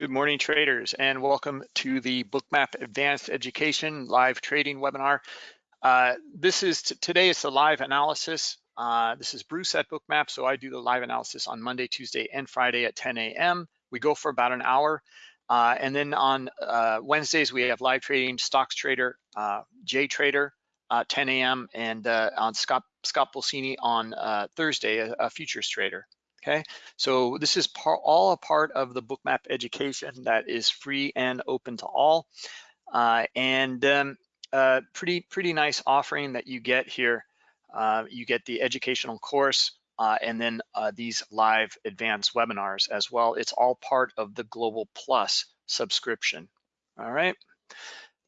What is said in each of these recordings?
Good morning, traders, and welcome to the Bookmap Advanced Education live trading webinar. Uh, this is today is the live analysis. Uh, this is Bruce at Bookmap, so I do the live analysis on Monday, Tuesday, and Friday at 10 a.m. We go for about an hour, uh, and then on uh, Wednesdays we have live trading, Stocks Trader, uh, J Trader, uh, 10 a.m., and on Scott Scott Pulcini on Thursday, a, a futures trader. Okay, so this is all a part of the bookmap education that is free and open to all. Uh, and um, uh, pretty, pretty nice offering that you get here. Uh, you get the educational course uh, and then uh, these live advanced webinars as well. It's all part of the Global Plus subscription. All right,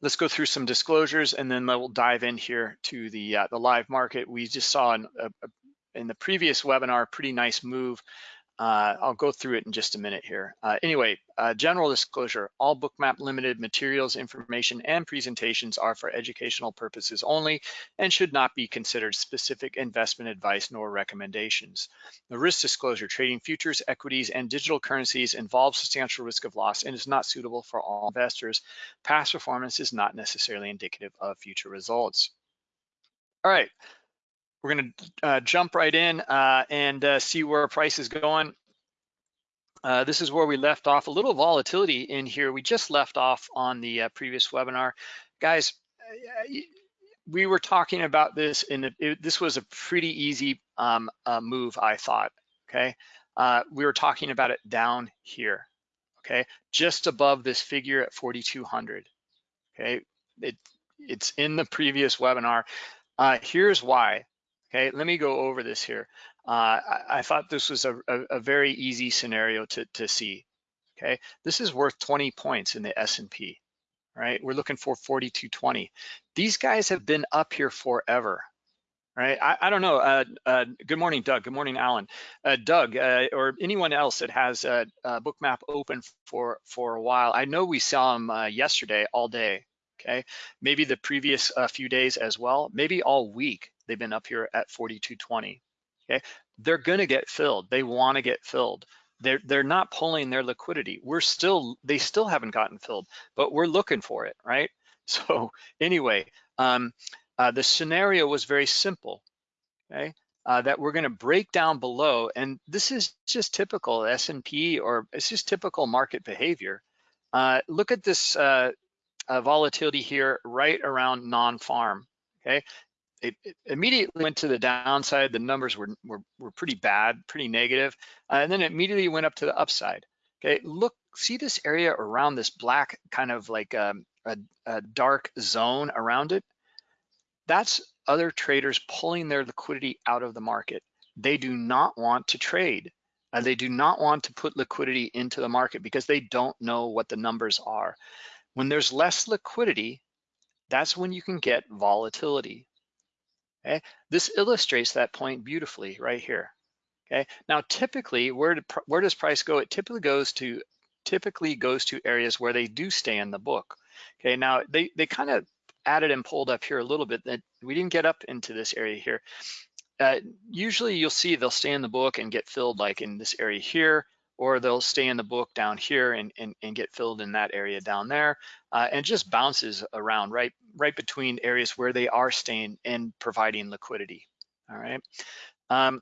let's go through some disclosures and then we'll dive in here to the, uh, the live market. We just saw an, a, a in the previous webinar, pretty nice move. Uh, I'll go through it in just a minute here. Uh, anyway, uh, general disclosure, all Bookmap Limited materials, information, and presentations are for educational purposes only and should not be considered specific investment advice nor recommendations. The risk disclosure, trading futures, equities, and digital currencies involves substantial risk of loss and is not suitable for all investors. Past performance is not necessarily indicative of future results. All right, we're going to uh, jump right in uh, and uh, see where price is going. Uh, this is where we left off. A little volatility in here. We just left off on the uh, previous webinar. Guys, uh, we were talking about this, and this was a pretty easy um, move, I thought, okay? we were talking about it down here, okay? Just above this figure at 4,200, okay? It, it's in the previous webinar. here's why Okay, let me go over this here. Uh, I, I, thought this was a, a, a, very easy scenario to, to see. Okay, this is worth 20 points in the S&P, right? We're looking for 4220. These guys have been up here forever, right? I, I don't know. Uh, uh, good morning, Doug. Good morning, Alan. Uh, Doug, uh, or anyone else that has a, a, bookmap open for for a while. I know we saw them uh, yesterday all day. Okay, maybe the previous uh, few days as well. Maybe all week. They've been up here at 4220. Okay, they're going to get filled. They want to get filled. They're they're not pulling their liquidity. We're still they still haven't gotten filled, but we're looking for it, right? So anyway, um, uh, the scenario was very simple. Okay, uh, that we're going to break down below, and this is just typical S&P or it's just typical market behavior. Uh, look at this uh, volatility here right around non-farm. Okay, it, it, immediately went to the downside. The numbers were, were, were pretty bad, pretty negative, uh, and then it immediately went up to the upside. Okay, look, see this area around this black kind of like um, a, a dark zone around it? That's other traders pulling their liquidity out of the market. They do not want to trade. Uh, they do not want to put liquidity into the market because they don't know what the numbers are. When there's less liquidity, that's when you can get volatility. Okay, this illustrates that point beautifully right here. Okay, now typically, where do, where does price go? It typically goes to typically goes to areas where they do stay in the book. Okay, now they they kind of added and pulled up here a little bit that we didn't get up into this area here. Uh, usually you'll see they'll stay in the book and get filled like in this area here, or they'll stay in the book down here and, and, and get filled in that area down there uh, and just bounces around right, right between areas where they are staying and providing liquidity, all right? Um,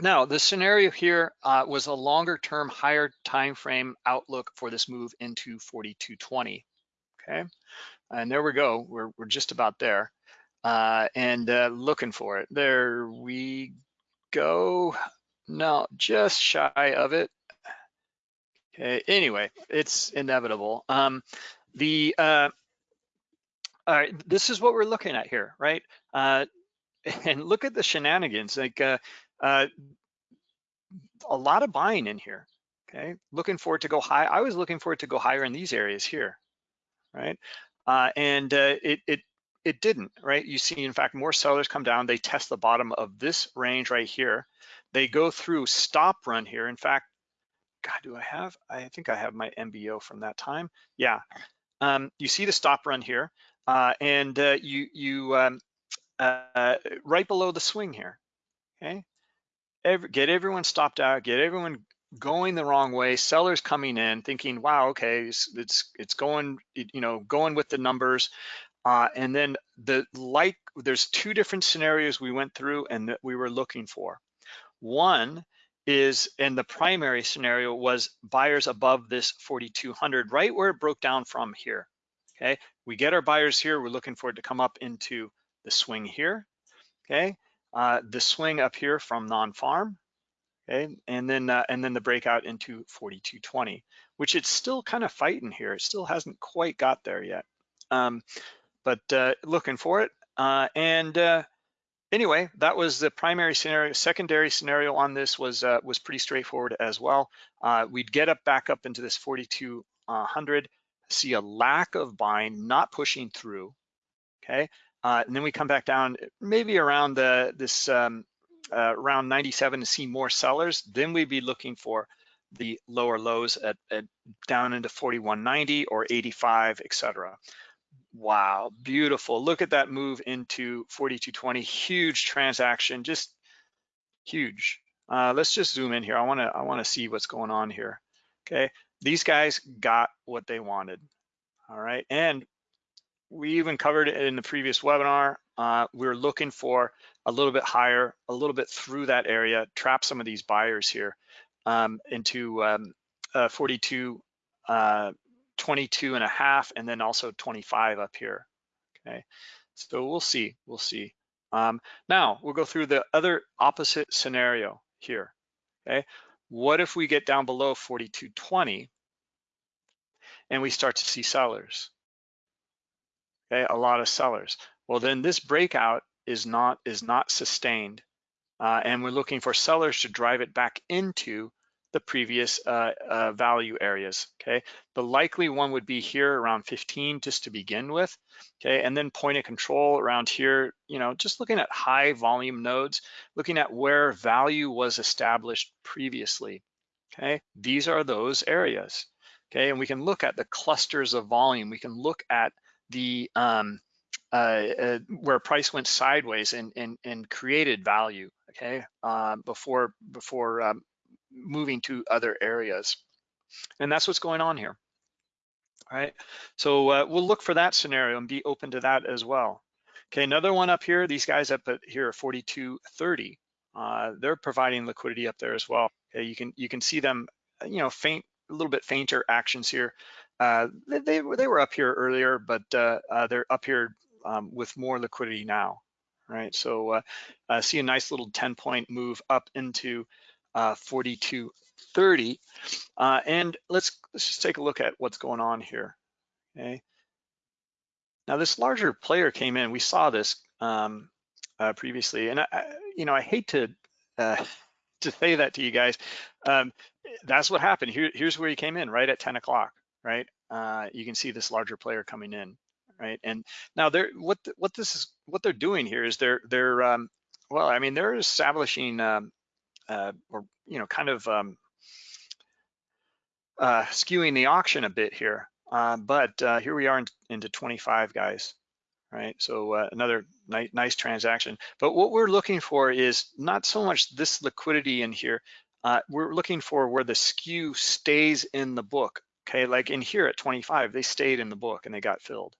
now, the scenario here uh, was a longer term, higher time frame outlook for this move into 4220, okay? And there we go, we're, we're just about there. Uh, and uh, looking for it. There we go. No, just shy of it. Okay, anyway, it's inevitable. Um, the uh, all right, this is what we're looking at here, right? Uh, and look at the shenanigans, like uh, uh, a lot of buying in here, okay? Looking for it to go high. I was looking for it to go higher in these areas here, right? Uh, and uh, it, it, it didn't, right? You see, in fact, more sellers come down. They test the bottom of this range right here. They go through stop run here. In fact, God, do I have, I think I have my MBO from that time. Yeah, um, you see the stop run here uh, and uh, you, you um, uh, right below the swing here, okay? Every, get everyone stopped out, get everyone going the wrong way, sellers coming in thinking, wow, okay, it's it's, it's going, you know, going with the numbers. Uh, and then the like, there's two different scenarios we went through and that we were looking for. One is, and the primary scenario was buyers above this 4,200, right where it broke down from here, okay? We get our buyers here, we're looking for it to come up into the swing here, okay? Uh, the swing up here from non-farm, okay? And then, uh, and then the breakout into 4220, which it's still kind of fighting here. It still hasn't quite got there yet. Um, but uh, looking for it. Uh, and uh, anyway, that was the primary scenario. Secondary scenario on this was uh, was pretty straightforward as well. Uh, we'd get up back up into this 4200, see a lack of buying, not pushing through. Okay, uh, and then we come back down maybe around the this um, uh, around 97 to see more sellers. Then we'd be looking for the lower lows at, at down into 4190 or 85, etc. Wow, beautiful. Look at that move into 4220. Huge transaction, just huge. Uh, let's just zoom in here. I wanna, I wanna see what's going on here. Okay, these guys got what they wanted. All right, and we even covered it in the previous webinar. Uh, we are looking for a little bit higher, a little bit through that area, trap some of these buyers here um, into um, uh, 42, uh, 22 and a half, and then also 25 up here, okay? So we'll see, we'll see. Um, now, we'll go through the other opposite scenario here, okay? What if we get down below 42.20 and we start to see sellers? Okay, a lot of sellers. Well, then this breakout is not is not sustained, uh, and we're looking for sellers to drive it back into the previous uh, uh, value areas, okay? The likely one would be here around 15 just to begin with, okay? And then point of control around here, you know, just looking at high volume nodes, looking at where value was established previously, okay? These are those areas, okay? And we can look at the clusters of volume. We can look at the, um, uh, uh, where price went sideways and, and, and created value, okay, uh, before before um, moving to other areas. And that's what's going on here. All right, so uh, we'll look for that scenario and be open to that as well. Okay, another one up here, these guys up here are 4230. Uh, they're providing liquidity up there as well. Okay, you can you can see them, you know, faint, a little bit fainter actions here. Uh, they, they, they were up here earlier, but uh, uh, they're up here um, with more liquidity now, right? So uh, uh, see a nice little 10 point move up into uh, 4230. Uh, and let's, let's just take a look at what's going on here, okay? Now this larger player came in, we saw this um, uh, previously, and I, you know, I hate to uh, to say that to you guys. Um, that's what happened. Here, here's where he came in, right at 10 o'clock, right? Uh, you can see this larger player coming in, right? And now they're what what this is what they're doing here is they're they're um, well, I mean they're establishing um, uh, or you know kind of um, uh, skewing the auction a bit here. Uh, but uh, here we are in, into 25 guys, right? So uh, another ni nice transaction. But what we're looking for is not so much this liquidity in here. Uh, we're looking for where the skew stays in the book. Okay, like in here at 25, they stayed in the book and they got filled.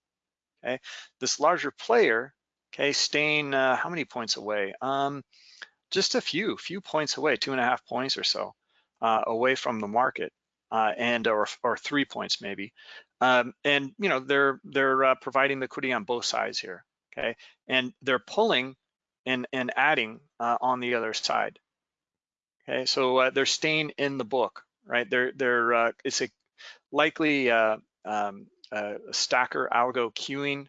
Okay, this larger player, okay, staying how many points away? Um, just a few, few points away, two and a half points or so uh, away from the market, uh, and or, or three points maybe. Um, and you know they're they're uh, providing liquidity on both sides here, okay? And they're pulling and and adding uh, on the other side. Okay, so uh, they're staying in the book, right? They're they're uh, it's a likely um, stacker algo queuing,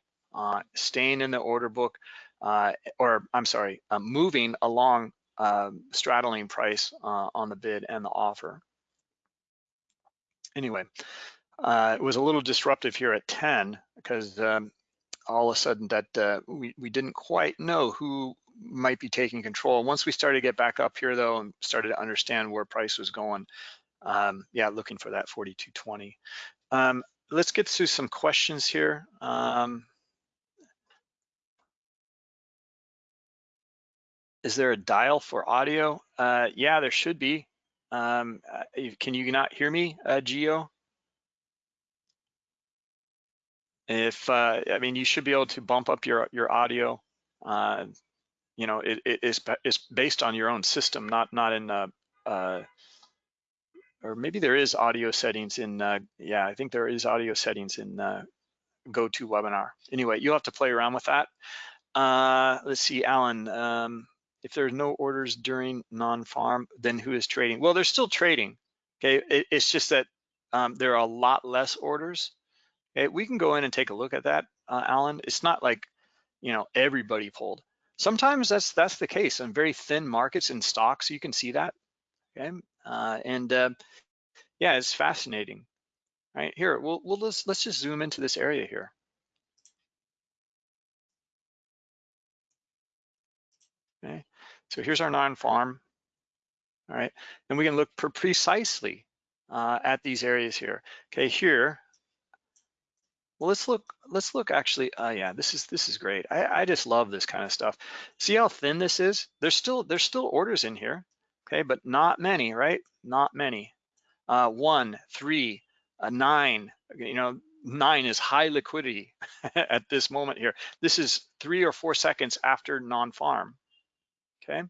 staying in the order book or I'm sorry, uh, moving along uh, straddling price uh, on the bid and the offer. Anyway, uh, it was a little disruptive here at 10 because um, all of a sudden that uh, we, we didn't quite know who might be taking control. Once we started to get back up here though and started to understand where price was going, um, yeah, looking for that 42.20. Um, let's get through some questions here. Um, Is there a dial for audio? Uh, yeah, there should be. Um, uh, can you not hear me, uh, Geo? If uh, I mean, you should be able to bump up your your audio. Uh, you know, it, it is based on your own system, not not in uh, uh, or maybe there is audio settings in. Uh, yeah, I think there is audio settings in uh, GoToWebinar. Anyway, you'll have to play around with that. Uh, let's see, Alan. Um, if there's no orders during non-farm, then who is trading? Well, they're still trading. Okay, it, it's just that um, there are a lot less orders. Okay, we can go in and take a look at that, uh, Alan. It's not like you know everybody pulled. Sometimes that's that's the case in very thin markets and stocks. You can see that. Okay, uh, and uh, yeah, it's fascinating. Right here, we'll we'll just let's just zoom into this area here. Okay, so here's our non-farm, all right? And we can look precisely uh, at these areas here. Okay, here, well, let's look, let's look actually, uh, yeah, this is this is great. I, I just love this kind of stuff. See how thin this is? There's still, there's still orders in here, okay, but not many, right? Not many. Uh, one, three, a nine, you know, nine is high liquidity at this moment here. This is three or four seconds after non-farm, okay?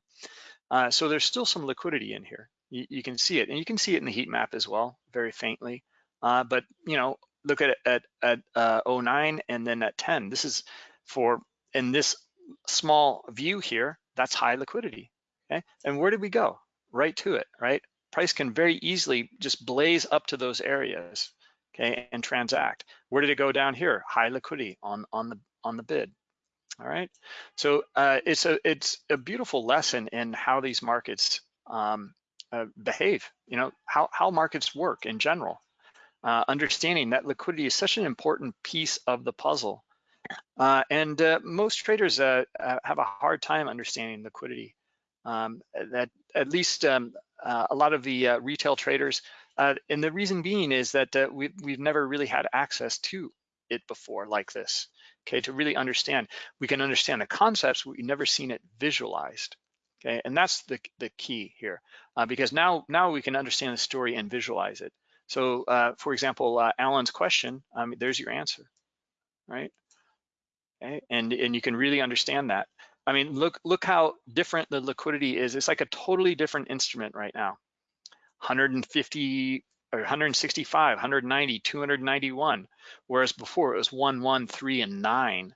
Uh, so there's still some liquidity in here. You, you, can see it, and you can see it in the heat map as well, very faintly. Uh, but you know, look at it at, at uh, 09 and then at 10. This is for, in this small view here, that's high liquidity, okay? And where did we go? Right to it, right? Price can very easily just blaze up to those areas, okay, and transact. Where did it go down here? High liquidity on, on, the, on the bid. All right, so uh, it's a it's a beautiful lesson in how these markets um, uh, behave. You know how how markets work in general. Uh, understanding that liquidity is such an important piece of the puzzle, uh, and uh, most traders uh, have a hard time understanding liquidity. Um, that at least um, a lot of the retail traders, and the reason being is that we've we've never really had access to it before like this okay, to really understand. We can understand the concepts, we've never seen it visualized, okay? And that's the, the key here, uh, because now, now we can understand the story and visualize it. So uh, for example, uh, Alan's question, um, there's your answer, right? Okay, and, and you can really understand that. I mean, look, look how different the liquidity is. It's like a totally different instrument right now. 150 or 165, 190, 291, whereas before it was 1, 1, 3, and 9,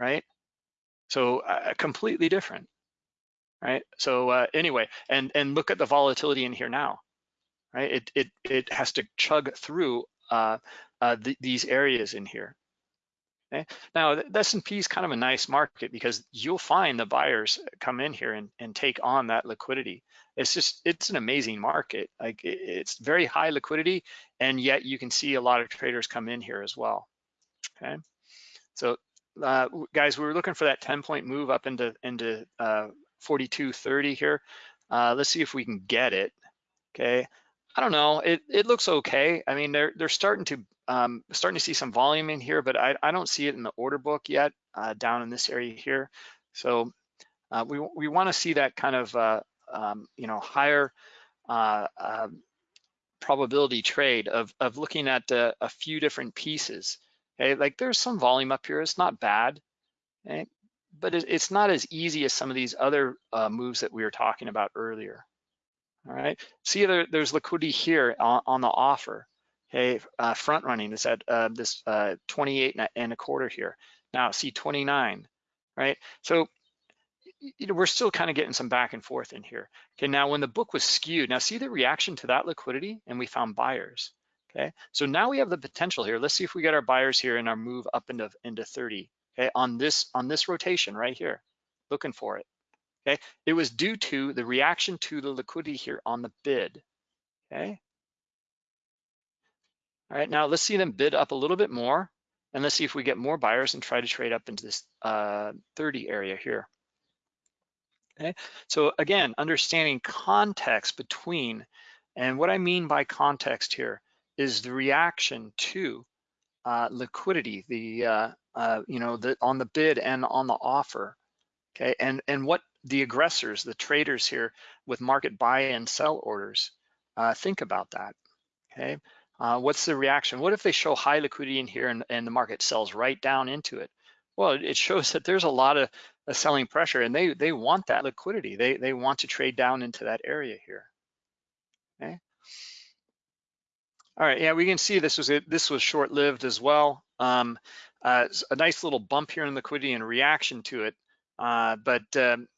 right? So uh, completely different, right? So uh, anyway, and and look at the volatility in here now, right? It it it has to chug through uh, uh, th these areas in here. Okay? Now the S&P is kind of a nice market because you'll find the buyers come in here and, and take on that liquidity. It's just it's an amazing market. Like it's very high liquidity and yet you can see a lot of traders come in here as well. Okay? So uh, guys we were looking for that 10 point move up into into uh, 4230 here. Uh, let's see if we can get it. Okay? I don't know. It it looks okay. I mean they're they're starting to um, starting to see some volume in here but I, I don't see it in the order book yet uh, down in this area here so uh, we, we want to see that kind of uh, um, you know, higher uh, uh, probability trade of, of looking at uh, a few different pieces. Okay, like there's some volume up here, it's not bad, okay? but it, it's not as easy as some of these other uh, moves that we were talking about earlier. All right, see there, there's liquidity here on, on the offer. Okay, uh, front running is at uh, this 28 and a quarter here. Now see 29, right? So you know, we're still kind of getting some back and forth in here. Okay, now when the book was skewed, now see the reaction to that liquidity and we found buyers. Okay, so now we have the potential here. Let's see if we get our buyers here in our move up into, into 30, okay, on this, on this rotation right here, looking for it. Okay, it was due to the reaction to the liquidity here on the bid. Okay. All right, now let's see them bid up a little bit more and let's see if we get more buyers and try to trade up into this uh, 30 area here. Okay, so again, understanding context between, and what I mean by context here is the reaction to uh, liquidity, the uh, uh, you know the on the bid and on the offer. Okay, and and what the aggressors, the traders here with market buy and sell orders, Uh, think about that, okay? Uh, what's the reaction? What if they show high liquidity in here and, and the market sells right down into it? Well, it shows that there's a lot of, selling pressure and they, they want that liquidity. They, they want to trade down into that area here, okay? All right, yeah, we can see this was it. This was short-lived as well. Um, uh, a nice little bump here in liquidity and reaction to it, uh, but um,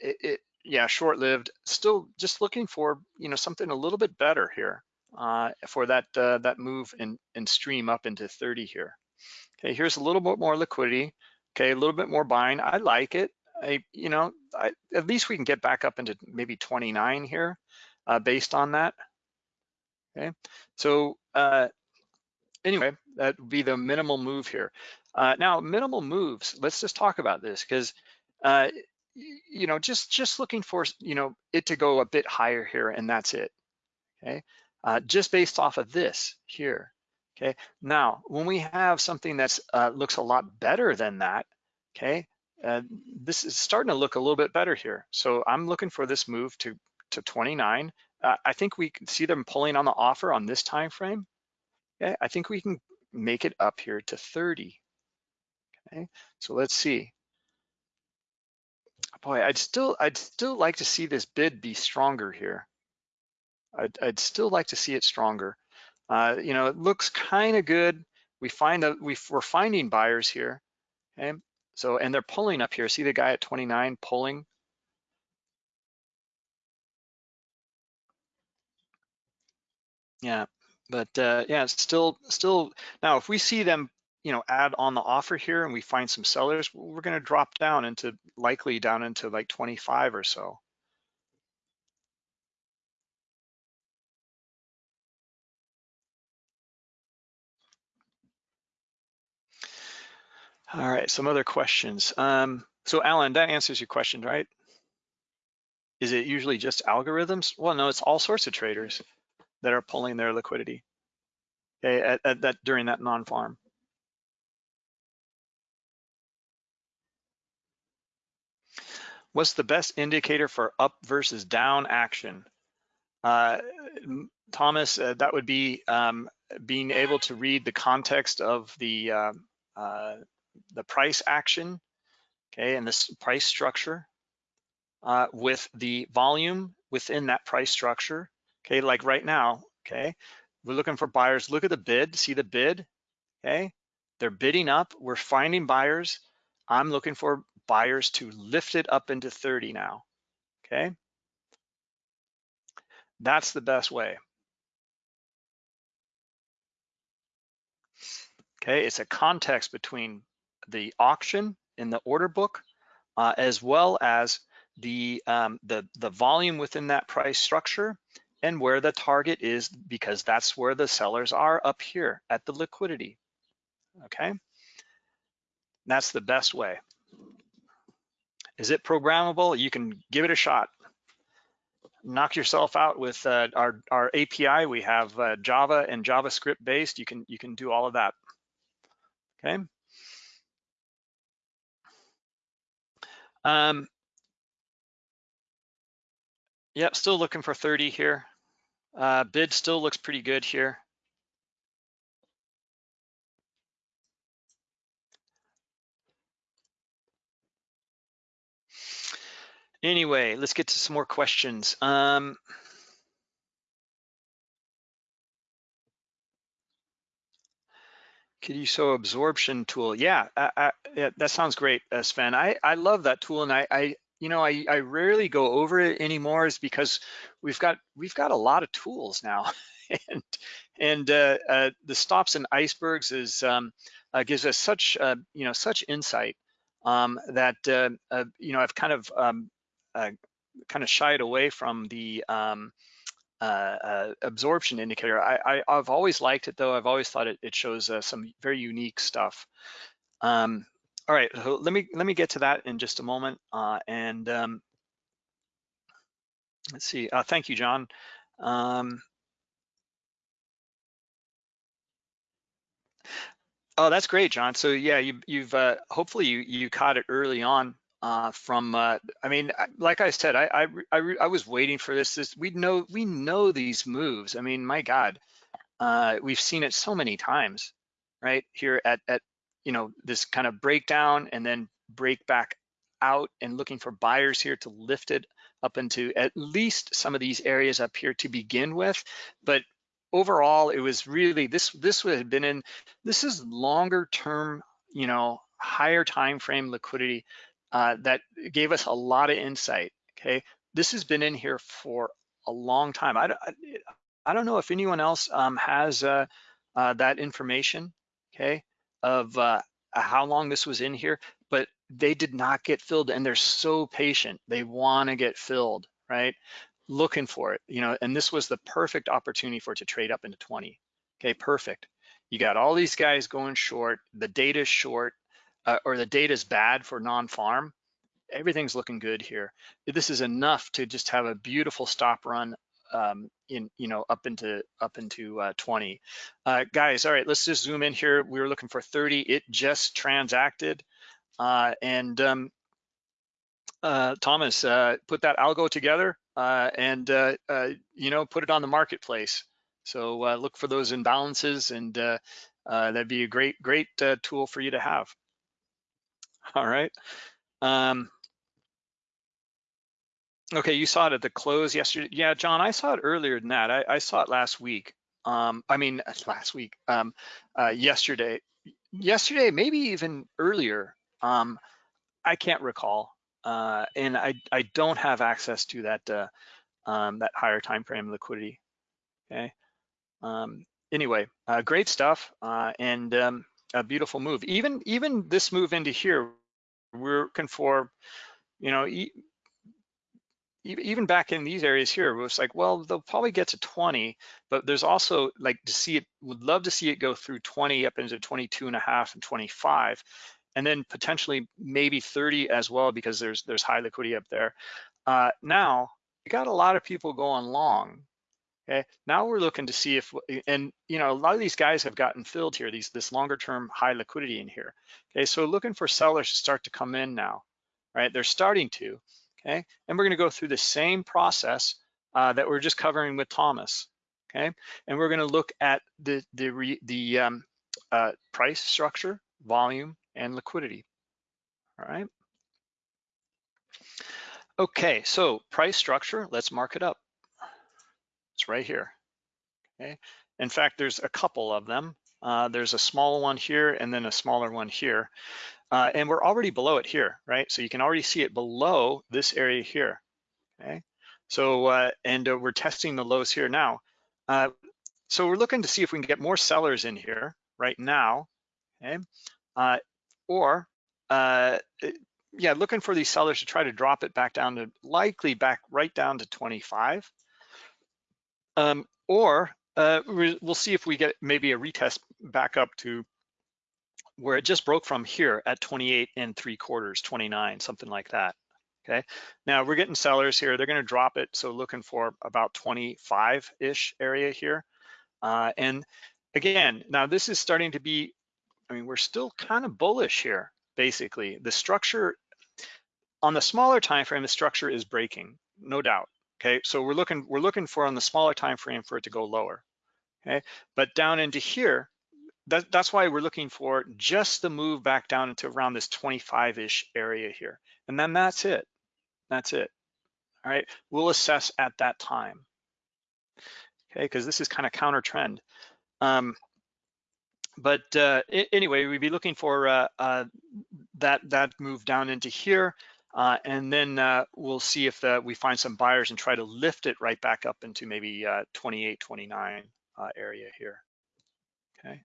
it, it, yeah, short-lived. Still just looking for you know something a little bit better here uh, for that uh, that move and and stream up into 30 here. Okay, here's a little bit more liquidity. Okay, a little bit more buying. I like it. I you know I, at least we can get back up into maybe 29 here uh, based on that. Okay, so uh, anyway, that would be the minimal move here. Uh, now, minimal moves, let's just talk about this because, uh, you know, just, just looking for, you know, it to go a bit higher here and that's it, okay? Uh, just based off of this here, okay? Now, when we have something that's uh, looks a lot better than that, okay? Uh, this is starting to look a little bit better here. So I'm looking for this move to, to 29. Uh, I think we can see them pulling on the offer on this time frame. Okay, I think we can make it up here to 30. Okay, so let's see. Boy, I'd still I'd still like to see this bid be stronger here. I'd, I'd still like to see it stronger. Uh, you know, it looks kind of good. We find that we, we're finding buyers here. Okay, so and they're pulling up here. See the guy at 29 pulling. Yeah, but uh, yeah, it's still, still, now if we see them, you know, add on the offer here and we find some sellers, we're gonna drop down into, likely down into like 25 or so. All right, some other questions. Um, so Alan, that answers your question, right? Is it usually just algorithms? Well, no, it's all sorts of traders that are pulling their liquidity okay, at, at that during that non-farm. What's the best indicator for up versus down action? Uh, Thomas, uh, that would be um, being able to read the context of the uh, uh the price action, okay, and this price structure uh, with the volume within that price structure, okay, like right now, okay, we're looking for buyers. Look at the bid, see the bid, okay? They're bidding up, we're finding buyers. I'm looking for buyers to lift it up into 30 now, okay? That's the best way. Okay, it's a context between the auction in the order book uh, as well as the, um, the, the volume within that price structure and where the target is because that's where the sellers are up here at the liquidity, okay? That's the best way. Is it programmable? You can give it a shot. Knock yourself out with uh, our, our API. We have uh, Java and JavaScript based. You can, you can do all of that, okay? Um, Yep, still looking for 30 here. Uh, bid still looks pretty good here. Anyway, let's get to some more questions. Um, show absorption tool? Yeah, I, I, yeah, that sounds great, uh, Sven. I, I love that tool, and I, I you know, I, I rarely go over it anymore is because we've got we've got a lot of tools now, and and uh, uh, the stops and icebergs is um, uh, gives us such uh, you know such insight um, that uh, you know I've kind of um, kind of shied away from the um, absorption indicator. I, have always liked it though. I've always thought it, it shows some very unique stuff. Um, all right, so let me let me get to that in just a moment. Uh, and um, let's see. Uh, thank you, John. Um, oh, that's great, John. So yeah, you, you've uh, hopefully you you caught it early on uh, from, uh, I mean, like I said, I, I, I, I, was waiting for this. This we know we know these moves. I mean, my God, uh, we've seen it so many times, right? Here at at you know this kind of breakdown and then break back out and looking for buyers here to lift it up into at least some of these areas up here to begin with. But overall, it was really this this would have been in this is longer term, you know, higher time frame liquidity uh, that gave us a lot of insight. Okay, this has been in here for a long time. I, I, I don't know if anyone else um, has uh, uh, that information. Okay, of uh, how long this was in here, but they did not get filled, and they're so patient. They want to get filled, right? Looking for it, you know. And this was the perfect opportunity for it to trade up into 20. Okay, perfect. You got all these guys going short. The data is short uh, or the data is bad for non-farm, everything's looking good here. This is enough to just have a beautiful stop run um, in, you know, up into up into uh, 20. Uh, guys, all right, let's just zoom in here. We were looking for 30. It just transacted, uh, and um, uh, Thomas uh, put that algo together uh, and you know put it on the marketplace. So look for those imbalances, and that'd be a great great tool for you to have. All right. Um, okay, you saw it at the close yesterday. Yeah, John, I saw it earlier than that. I, I saw it last week. Um, I mean, last week, um, uh, yesterday, yesterday, maybe even earlier. Um, I can't recall, uh, and I I don't have access to that uh, um, that higher time frame liquidity. Okay. Um, anyway, uh, great stuff, uh, and um, a beautiful move. Even even this move into here, we're looking for, you know, e even back in these areas here, it was like, well, they'll probably get to 20, but there's also like to see it, would love to see it go through 20 up into 22 and a half and 25, and then potentially maybe 30 as well because there's there's high liquidity up there. Uh, now, you got a lot of people going long, Okay, now we're looking to see if, and you know, a lot of these guys have gotten filled here, these this longer term high liquidity in here. Okay, so looking for sellers to start to come in now, right? They're starting to, okay? And we're gonna go through the same process uh, that we're just covering with Thomas, okay? And we're gonna look at the, the, re, the um, uh, price structure, volume, and liquidity, all right? Okay, so price structure, let's mark it up. It's right here, okay? In fact, there's a couple of them. Uh, there's a small one here and then a smaller one here. Uh, and we're already below it here, right? So you can already see it below this area here, okay? So, uh, and uh, we're testing the lows here now. Uh, so we're looking to see if we can get more sellers in here right now, okay? Uh, or, yeah, looking for these sellers to try to drop it back down to likely back right down to 25. Um, or uh, we'll see if we get maybe a retest back up to where it just broke from here at 28 and three quarters, 29, something like that. Okay, now we're getting sellers here. They're gonna drop it. So looking for about 25-ish area here. Uh, and again, now this is starting to be, I mean, we're still kind of bullish here, basically. The structure, on the smaller time frame, the structure is breaking, no doubt. Okay, so we're looking we're looking for on the smaller time frame for it to go lower. Okay, but down into here, that, that's why we're looking for just the move back down into around this 25-ish area here. And then that's it. That's it. All right, we'll assess at that time. Okay, because this is kind of counter trend. Um, but uh, anyway, we'd be looking for uh, uh, that that move down into here. Uh, and then uh, we'll see if the, we find some buyers and try to lift it right back up into maybe uh, 28, 29 uh, area here, okay.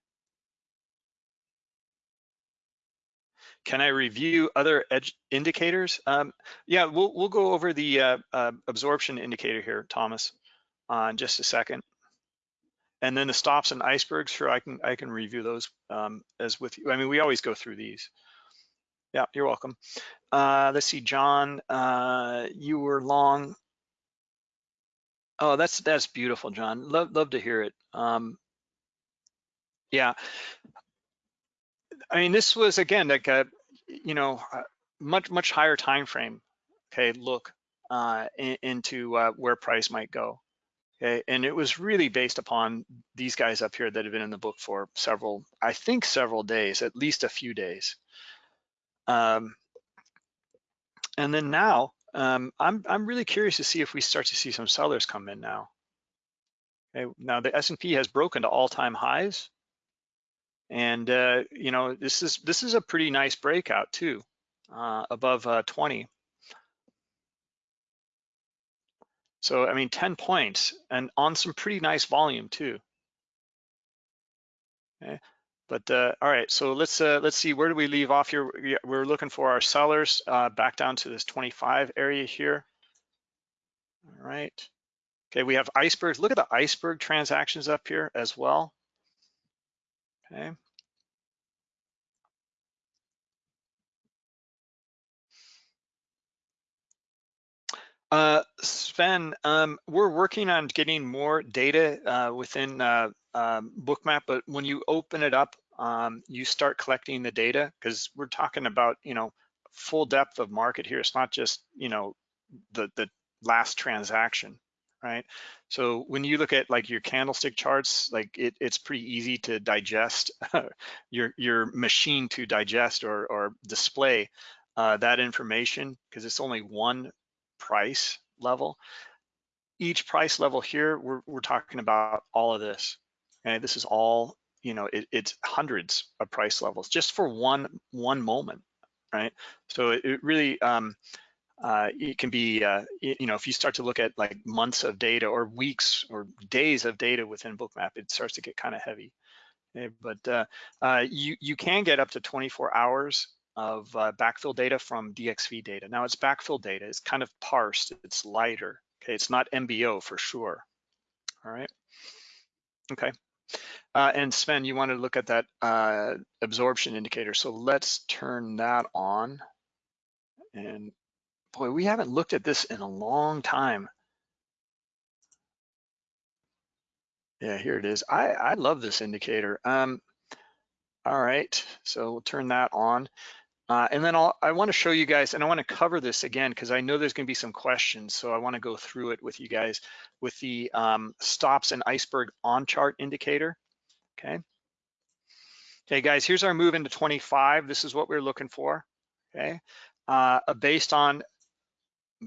Can I review other edge indicators? Um, yeah, we'll, we'll go over the uh, uh, absorption indicator here, Thomas, in just a second. And then the stops and icebergs, sure, I can I can review those um, as with you. I mean, we always go through these. Yeah, you're welcome. Uh, let's see, John, uh, you were long. Oh, that's that's beautiful, John. Love love to hear it. Um, yeah, I mean, this was again like a, you know, uh, much much higher time frame okay look uh, in, into uh, where price might go okay and it was really based upon these guys up here that have been in the book for several i think several days at least a few days um, and then now um, i'm i'm really curious to see if we start to see some sellers come in now okay now the s&p has broken to all-time highs and uh, you know this is this is a pretty nice breakout too uh, above uh, 20. So, I mean, 10 points and on some pretty nice volume too. Okay. But uh, all right, so let's uh, let's see where do we leave off here. We're looking for our sellers uh, back down to this 25 area here. All right. Okay, we have icebergs. Look at the iceberg transactions up here as well. Okay. Uh, Sven, um, we're working on getting more data uh, within uh, um, Bookmap, but when you open it up, um, you start collecting the data because we're talking about, you know, full depth of market here. It's not just, you know, the, the last transaction, right? So when you look at like your candlestick charts, like it, it's pretty easy to digest, your, your machine to digest or, or display uh, that information because it's only one price level. Each price level here, we're, we're talking about all of this. This is all, you know, it, it's hundreds of price levels just for one one moment, right? So it, it really, um, uh, it can be, uh, you know, if you start to look at like months of data or weeks or days of data within Bookmap, it starts to get kind of heavy. Okay, but uh, uh, you you can get up to 24 hours of uh, backfill data from dxFeed data. Now it's backfill data, it's kind of parsed, it's lighter, okay? It's not MBO for sure, all right? Okay, uh, and Sven, you wanted to look at that uh, absorption indicator, so let's turn that on. And boy, we haven't looked at this in a long time. Yeah, here it is. I, I love this indicator. Um, all right, so we'll turn that on. Uh, and then I'll, I want to show you guys, and I want to cover this again because I know there's going to be some questions, so I want to go through it with you guys with the um, stops and iceberg on chart indicator. Okay. Okay, guys, here's our move into 25. This is what we're looking for. Okay, uh, based on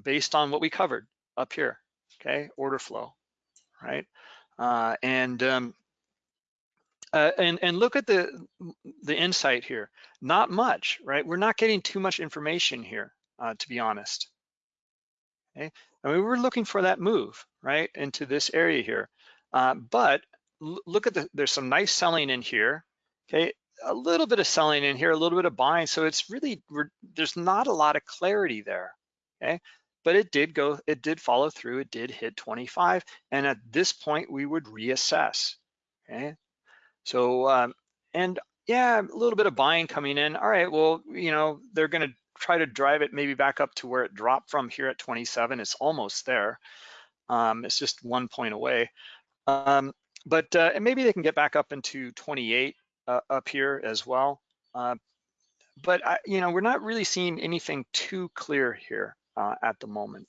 based on what we covered up here. Okay, order flow, right? Uh, and um, uh, and, and look at the, the insight here. Not much, right? We're not getting too much information here, uh, to be honest. Okay, I mean, we're looking for that move, right, into this area here. Uh, but look at the, there's some nice selling in here, okay? A little bit of selling in here, a little bit of buying. So it's really, there's not a lot of clarity there, okay? But it did go, it did follow through, it did hit 25. And at this point, we would reassess, okay? So, um, and yeah, a little bit of buying coming in. All right, well, you know, they're going to try to drive it maybe back up to where it dropped from here at 27. It's almost there. Um, it's just one point away. Um, but uh, and maybe they can get back up into 28 uh, up here as well. Uh, but I, you know, we're not really seeing anything too clear here uh, at the moment.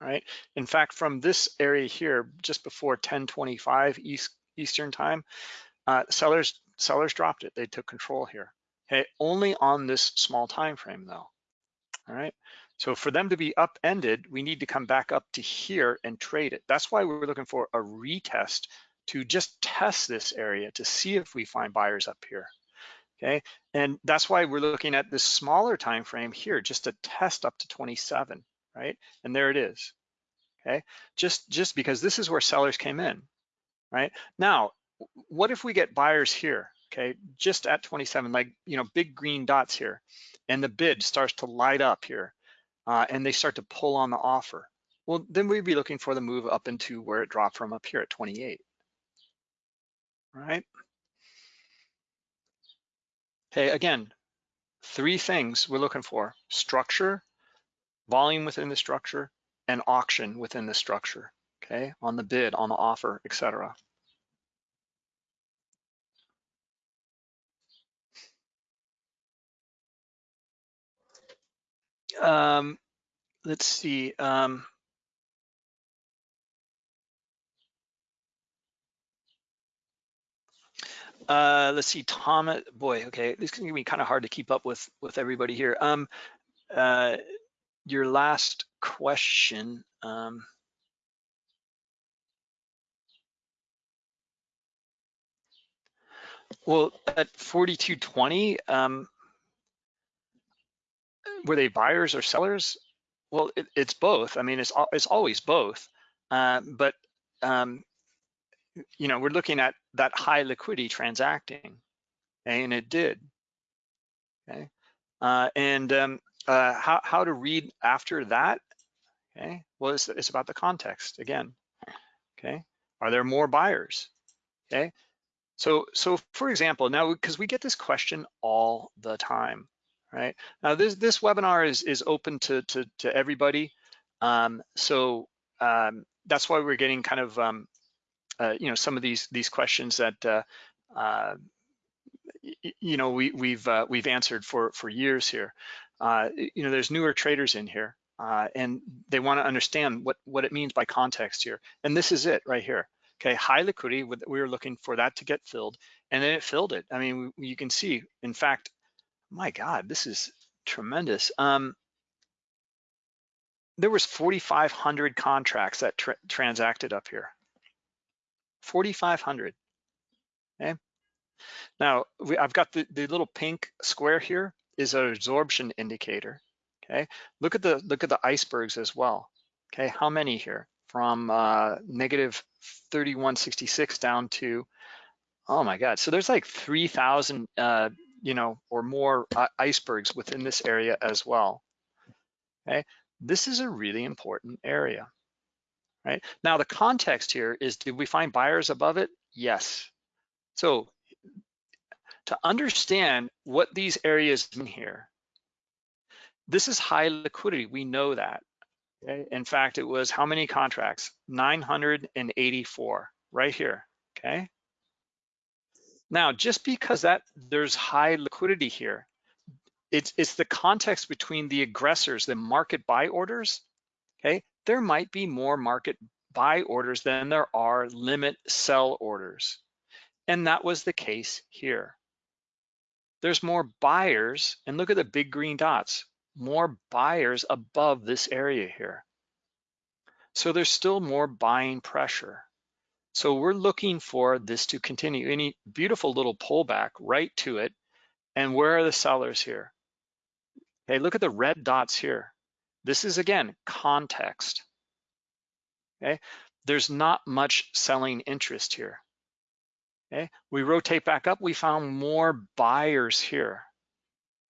Right. In fact, from this area here, just before 1025 East Eastern time, uh, sellers sellers dropped it. They took control here. Okay, only on this small time frame though. All right. So for them to be upended, we need to come back up to here and trade it. That's why we're looking for a retest to just test this area to see if we find buyers up here. Okay, and that's why we're looking at this smaller time frame here, just to test up to 27, right? And there it is. Okay, just just because this is where sellers came in, right? Now, what if we get buyers here, okay, just at 27, like, you know, big green dots here, and the bid starts to light up here, uh, and they start to pull on the offer? Well, then we'd be looking for the move up into where it dropped from up here at 28, right? Okay, again, three things we're looking for, structure, volume within the structure, and auction within the structure, okay, on the bid, on the offer, etc. Um, let's see. Um, uh, let's see, Thomas. Boy, okay, this is gonna be kind of hard to keep up with with everybody here. Um, uh, your last question. Um, well, at 4220, um, were they buyers or sellers? Well, it, it's both. I mean, it's it's always both. Uh, but um, you know, we're looking at that high liquidity transacting, and it did. Okay, uh, and um, uh, how how to read after that? Okay, well, it's, it's about the context again. Okay, are there more buyers? Okay, so so for example, now because we get this question all the time, right? Now this this webinar is is open to to, to everybody, um, so um, that's why we're getting kind of um, uh, you know some of these these questions that uh, uh, you know we we've uh, we've answered for for years here. Uh, you know, there's newer traders in here, uh, and they want to understand what what it means by context here. And this is it right here. Okay, high liquidity. We were looking for that to get filled, and then it filled it. I mean, you can see. In fact, my God, this is tremendous. Um, there was 4,500 contracts that tra transacted up here. 4,500. Okay. Now we, I've got the, the little pink square here is an absorption indicator. Okay. Look at the look at the icebergs as well. Okay. How many here? From uh, negative 3166 down to oh my God. So there's like 3,000 uh, you know or more uh, icebergs within this area as well. Okay. This is a really important area right? Now the context here is, did we find buyers above it? Yes. So to understand what these areas mean here, this is high liquidity, we know that. Okay? In fact, it was how many contracts? 984, right here, okay? Now, just because that there's high liquidity here, it's, it's the context between the aggressors, the market buy orders, okay? there might be more market buy orders than there are limit sell orders. And that was the case here. There's more buyers, and look at the big green dots, more buyers above this area here. So there's still more buying pressure. So we're looking for this to continue. Any beautiful little pullback right to it. And where are the sellers here? Okay, look at the red dots here. This is again, context, okay? There's not much selling interest here, okay? We rotate back up, we found more buyers here.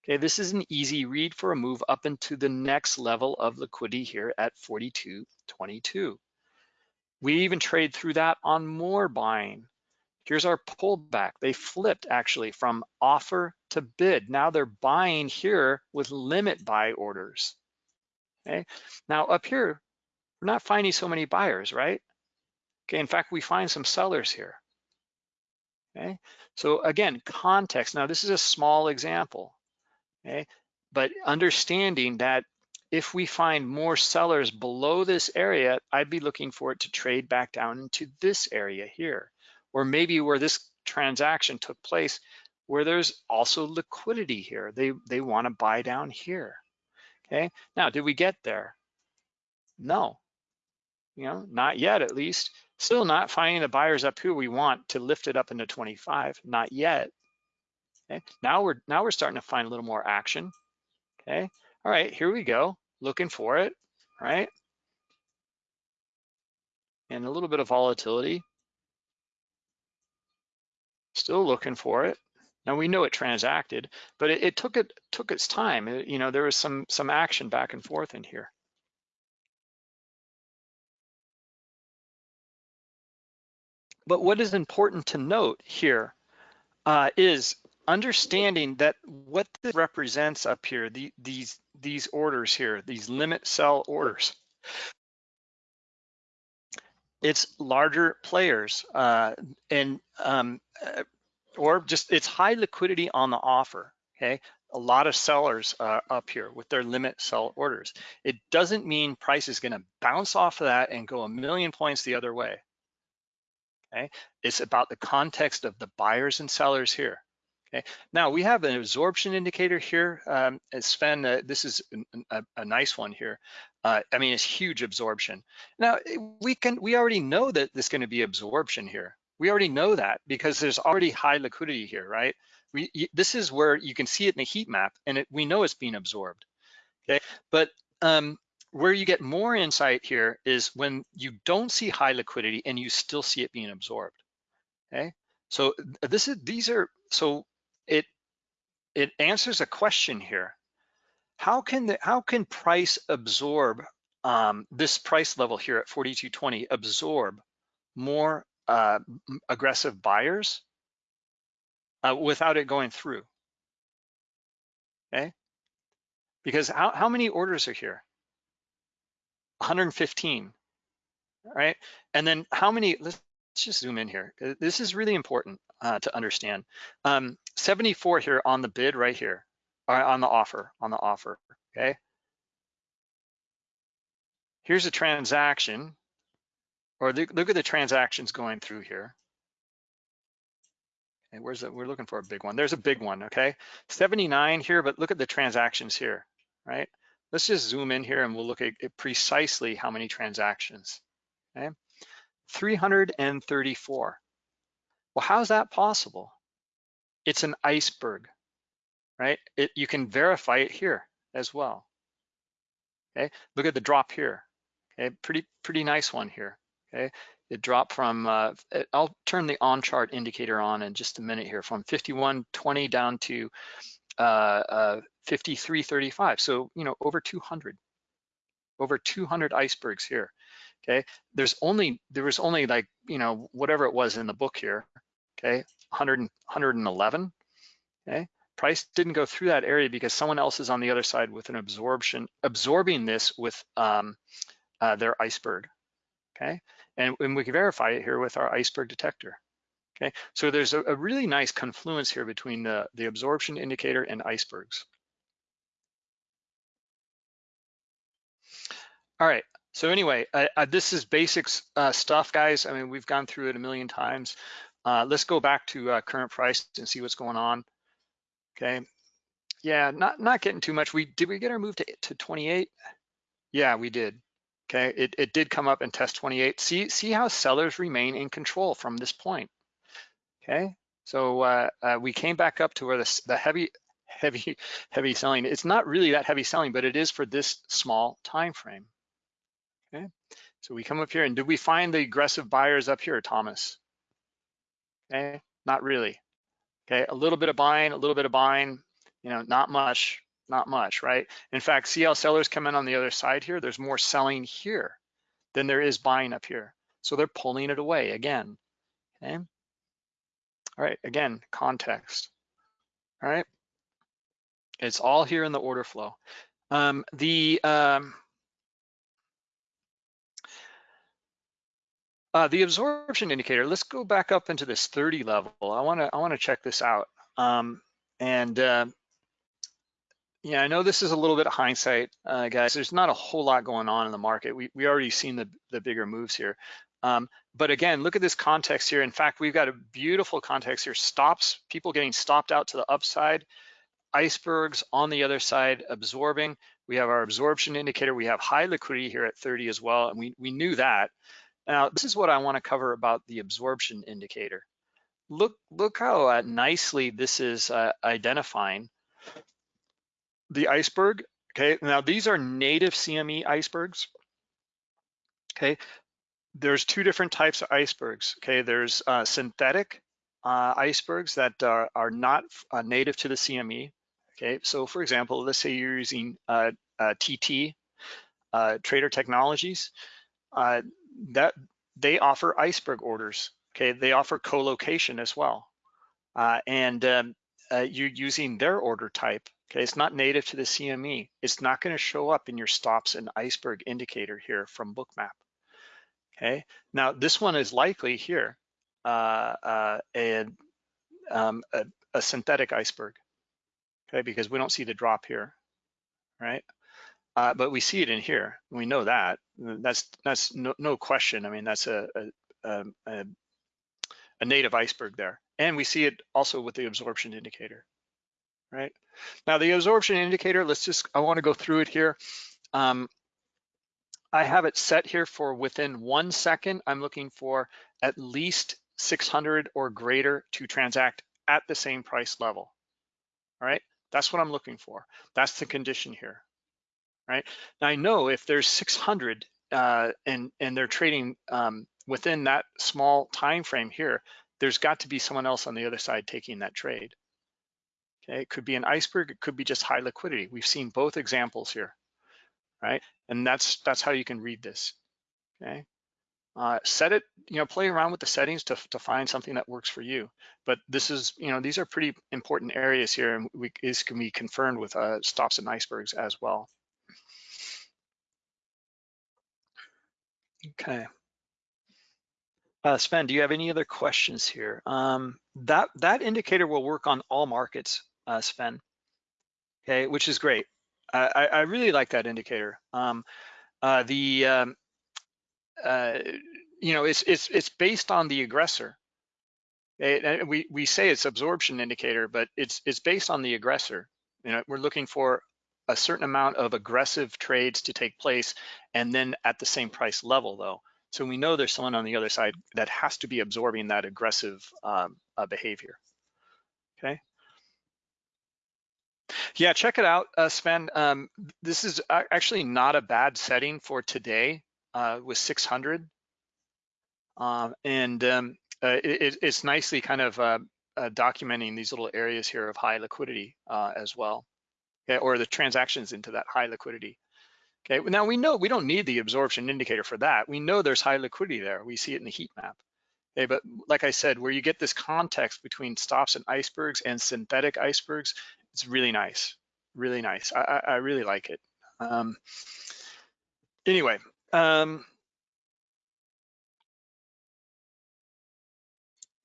Okay, this is an easy read for a move up into the next level of liquidity here at 42.22. We even trade through that on more buying. Here's our pullback. They flipped actually from offer to bid. Now they're buying here with limit buy orders. Okay, now up here, we're not finding so many buyers, right? Okay, in fact, we find some sellers here. Okay, so again, context. Now this is a small example, okay? But understanding that if we find more sellers below this area, I'd be looking for it to trade back down into this area here, or maybe where this transaction took place, where there's also liquidity here. They, they wanna buy down here. Okay, now did we get there? No, you know, not yet at least. Still not finding the buyers up here we want to lift it up into 25, not yet. Okay, now we're now we're starting to find a little more action. Okay, all right, here we go, looking for it, right? And a little bit of volatility. Still looking for it. Now we know it transacted, but it, it took it took its time. It, you know, there was some some action back and forth in here. But what is important to note here uh, is understanding that what this represents up here, the, these these orders here, these limit sell orders, it's larger players uh, and um, uh, or just it's high liquidity on the offer, okay? a lot of sellers uh, up here with their limit sell orders. It doesn't mean price is gonna bounce off of that and go a million points the other way. Okay, it's about the context of the buyers and sellers here. Okay, now we have an absorption indicator here. Um, Sven, uh, this is a, a, nice one here. Uh, I mean, it's huge absorption. Now we can, we already know that there's going to be absorption here. We already know that because there's already high liquidity here, right? We, this is where you can see it in the heat map and it, we know it's being absorbed, okay? But um, where you get more insight here is when you don't see high liquidity and you still see it being absorbed, okay? So this is, these are, so it, it answers a question here. How can the, how can price absorb um, this price level here at 42.20 absorb more uh, aggressive buyers uh, without it going through. Okay, because how, how many orders are here? 115, right? And then how many, let's just zoom in here. Uh, this is really important uh, to understand. Um, 74 here on the bid right here, on the offer, on the offer, okay? Here's a transaction, or look, look at the transactions going through here. And where's that? We're looking for a big one. There's a big one, okay? 79 here, but look at the transactions here, right? Let's just zoom in here and we'll look at precisely how many transactions, okay? 334. Well, how's that possible? It's an iceberg, right? It, you can verify it here as well, okay? Look at the drop here, okay? Pretty, pretty nice one here, okay? It dropped from, uh, I'll turn the on chart indicator on in just a minute here, from 51.20 down to uh, uh, 53.35. So, you know, over 200, over 200 icebergs here. Okay, there's only, there was only like, you know, whatever it was in the book here, okay, 100, 111, okay. Price didn't go through that area because someone else is on the other side with an absorption, absorbing this with um, uh, their iceberg, okay? And, and we can verify it here with our iceberg detector. Okay, so there's a, a really nice confluence here between the, the absorption indicator and icebergs. All right, so anyway, uh, uh, this is basics uh, stuff, guys. I mean, we've gone through it a million times. Uh, let's go back to uh, current price and see what's going on. Okay, yeah, not not getting too much. We did we get our move to to 28? Yeah, we did. Okay, it, it did come up and test 28. See, see how sellers remain in control from this point. Okay, so uh, uh, we came back up to where the, the heavy, heavy, heavy selling, it's not really that heavy selling, but it is for this small time frame. Okay, so we come up here and did we find the aggressive buyers up here, Thomas? Okay, not really. Okay, a little bit of buying, a little bit of buying, you know, not much not much, right? In fact, see how sellers come in on the other side here? There's more selling here than there is buying up here. So they're pulling it away again, okay? All right, again, context, all right? It's all here in the order flow. Um, the um, uh, the absorption indicator. Let's go back up into this 30 level. I want to I want to check this out. Um, and uh, yeah, I know this is a little bit of hindsight, uh, guys. There's not a whole lot going on in the market. We we already seen the the bigger moves here. Um, but again, look at this context here. In fact, we've got a beautiful context here. Stops, people getting stopped out to the upside, icebergs on the other side absorbing. We have our absorption indicator. We have high liquidity here at 30 as well, and we, we knew that. Now, this is what I wanna cover about the absorption indicator. Look, look how uh, nicely this is uh, identifying the iceberg, okay, now these are native CME icebergs, okay? There's two different types of icebergs, okay? There's uh, synthetic uh, icebergs that are, are not uh, native to the CME, okay? So for example, let's say you're using TT, uh, Trader Technologies, that they offer iceberg orders, okay? They offer co-location as well. and um, you're using their order type, Okay, it's not native to the CME. It's not gonna show up in your stops and iceberg indicator here from Bookmap. Okay, now this one is likely here, uh, uh, um, a, a synthetic iceberg. okay, because we don't see the drop here, right? Uh, but we see it in here. We know that. That's that's no, no question. I mean, that's a, a, a, a native iceberg there. And we see it also with the absorption indicator, right? Now the absorption indicator, let's just, I wanna go through it here. Um, I have it set here for within one second. I'm looking for at least 600 or greater to transact at the same price level, all right? That's what I'm looking for. That's the condition here, right? Now I know if there's 600 uh, and, and they're trading um, within that small time frame here, there's got to be someone else on the other side taking that trade. Okay, it could be an iceberg, it could be just high liquidity. We've seen both examples here, right? And that's that's how you can read this. Okay, uh, set it, you know, play around with the settings to to find something that works for you. But this is, you know, these are pretty important areas here, and we this can be confirmed with uh, stops and icebergs as well. Okay. Uh, Sven, do you have any other questions here? Um, that that indicator will work on all markets, uh, Sven. Okay, which is great. I, I really like that indicator. Um, uh, the um, uh, you know it's it's it's based on the aggressor. It, we we say it's absorption indicator, but it's it's based on the aggressor. You know, we're looking for a certain amount of aggressive trades to take place, and then at the same price level, though. So we know there's someone on the other side that has to be absorbing that aggressive um, uh, behavior, okay? Yeah, check it out, uh, Sven. Um, this is actually not a bad setting for today uh, with 600. Um, and um, uh, it, it's nicely kind of uh, uh, documenting these little areas here of high liquidity uh, as well, okay, or the transactions into that high liquidity. Okay, now we know we don't need the absorption indicator for that. We know there's high liquidity there. We see it in the heat map. Okay, but like I said, where you get this context between stops and icebergs and synthetic icebergs, it's really nice, really nice. I, I really like it. Um, anyway, um,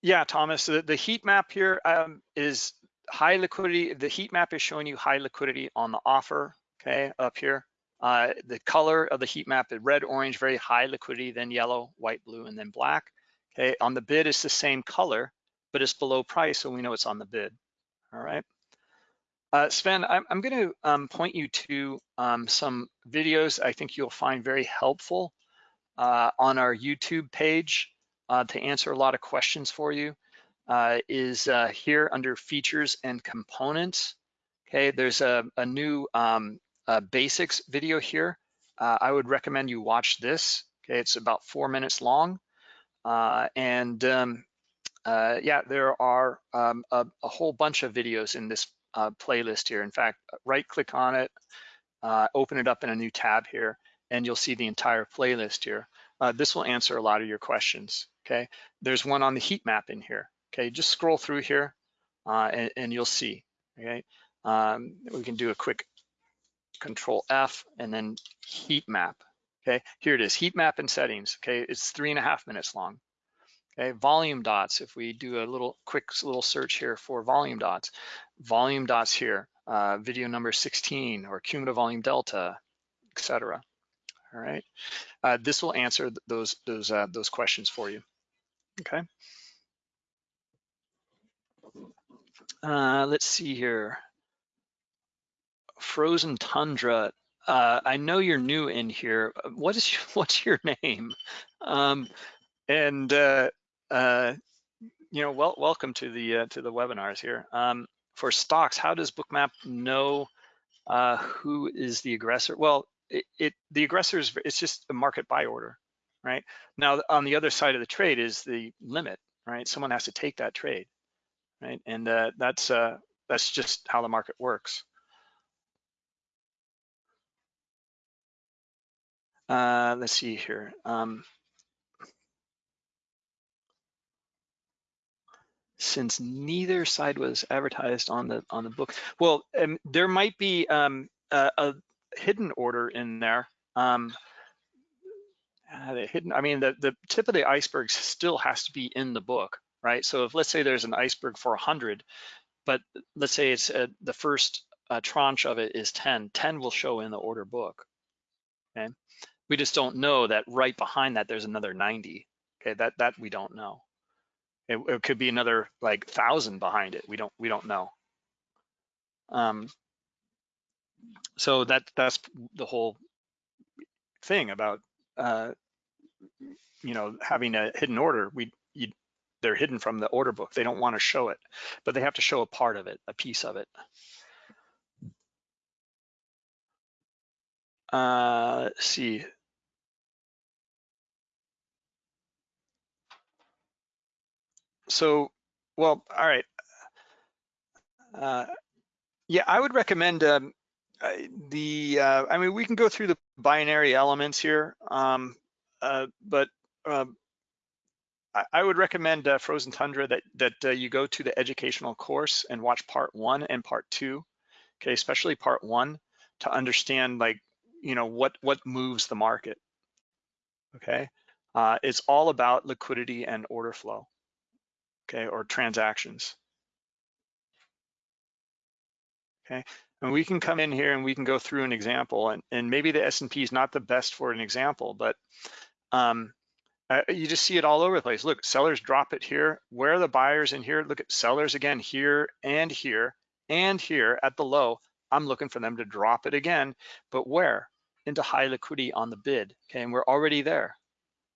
yeah, Thomas, the, the heat map here um, is high liquidity. The heat map is showing you high liquidity on the offer, okay, up here. Uh, the color of the heat map is red, orange, very high liquidity, then yellow, white, blue, and then black. Okay, on the bid it's the same color, but it's below price, so we know it's on the bid. All right. Uh, Sven, I'm, I'm going to um, point you to um, some videos I think you'll find very helpful uh, on our YouTube page uh, to answer a lot of questions for you. Uh, is uh, here under features and components. Okay, there's a, a new um, uh, basics video here. Uh, I would recommend you watch this. Okay, it's about four minutes long. Uh, and um, uh, yeah, there are um, a, a, whole bunch of videos in this playlist here. In fact, right click on it, open it up in a new tab here, and you'll see the entire playlist here. this will answer a lot of your questions, okay? There's one on the heat map in here, okay? Just scroll through here and, and, you'll see, okay? Um, we can do a quick control F, and then heat map. Okay, here it is, heat map and settings. Okay, it's three and a half minutes long. Okay, volume dots, if we do a little quick little search here for volume dots, volume dots here, uh, video number 16 or cumulative volume delta, etc. All right, uh, this will answer those those uh, those questions for you. Okay. Uh, let's see here frozen tundra. Uh, I know you're new in here. What is your, what's your name? Um, and uh, uh, you know, well, welcome to the uh, to the webinars here. Um, for stocks, how does Bookmap know uh, who is the aggressor? Well, it, it the aggressor is it's just a market buy order, right? Now on the other side of the trade is the limit, right? Someone has to take that trade, right? And uh, that's uh, that's just how the market works. Uh, let's see here. Um, since neither side was advertised on the on the book, well, um, there might be um, a, a, hidden order in there. Um, uh, the hidden, I mean, the, the tip of the iceberg still has to be in the book, right? So if let's say there's an iceberg for 100, but let's say it's uh, the first uh, tranche of it is 10, 10 will show in the order book, okay? We just don't know that right behind that there's another 90, okay? That that we don't know. It, it could be another like thousand behind it. We don't we don't know. Um, so that that's the whole thing about uh, you know having a hidden order. We they're hidden from the order book. They don't want to show it, but they have to show a part of it, a piece of it. Uh, let's see. So, well, all right. Uh, yeah, I would recommend um, uh, the, uh, I mean, we can go through the binary elements here, um, uh, but um, I, would recommend uh, Frozen Tundra that, that uh, you go to the educational course and watch part one and part two, okay, especially part one to understand like, you know, what, what moves the market, okay? it's all about liquidity and order flow okay, or transactions. Okay, and we can come in here and we can go through an example and, and maybe the S&P is not the best for an example, but um, uh, you just see it all over the place. Look, sellers drop it here. Where are the buyers in here? Look at sellers again here and here and here at the low. I'm looking for them to drop it again, but where? Into high liquidity on the bid, okay? And we're already there,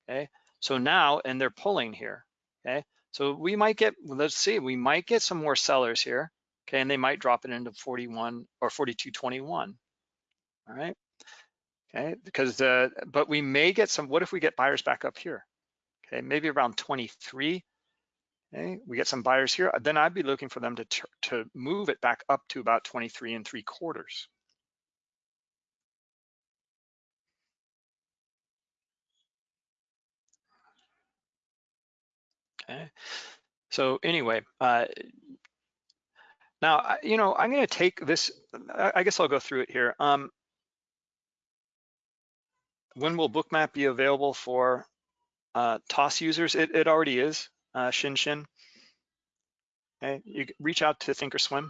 okay? So now, and they're pulling here, okay? So we might get, let's see, we might get some more sellers here, okay, and they might drop it into 41 or 42.21, all right? Okay, because, uh, but we may get some, what if we get buyers back up here? Okay, maybe around 23, okay, we get some buyers here, then I'd be looking for them to, to move it back up to about 23 and three quarters. Okay. So anyway, uh, now, you know, I'm going to take this, I guess I'll go through it here. Um, when will Bookmap be available for uh, TOS users? It, it already is, uh, Shin Shin. Okay, you reach out to Thinkorswim.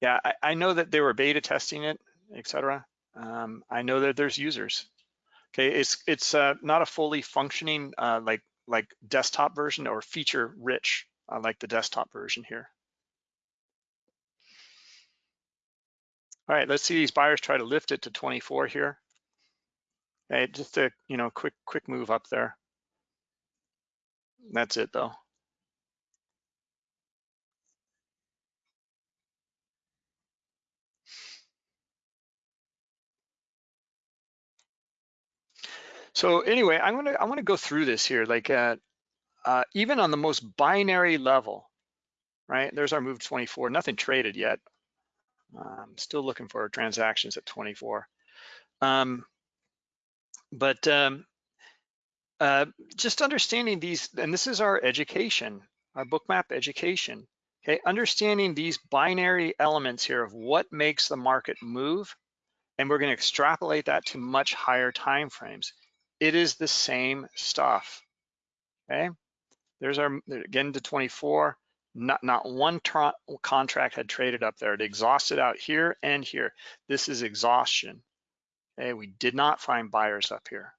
Yeah, I, I know that they were beta testing it, etc. Um, I know that there's users. Okay, it's it's uh, not a fully functioning uh, like like desktop version or feature rich uh, like the desktop version here. All right, let's see these buyers try to lift it to 24 here. Okay, just a you know quick quick move up there. That's it though. So anyway, I'm gonna I want to go through this here, like uh, uh, even on the most binary level, right? There's our move 24, nothing traded yet. I'm still looking for transactions at 24. Um, but um, uh, just understanding these, and this is our education, our bookmap education. Okay, understanding these binary elements here of what makes the market move, and we're going to extrapolate that to much higher time frames it is the same stuff, okay? There's our, again to 24, not, not one contract had traded up there. It exhausted out here and here. This is exhaustion, okay? We did not find buyers up here,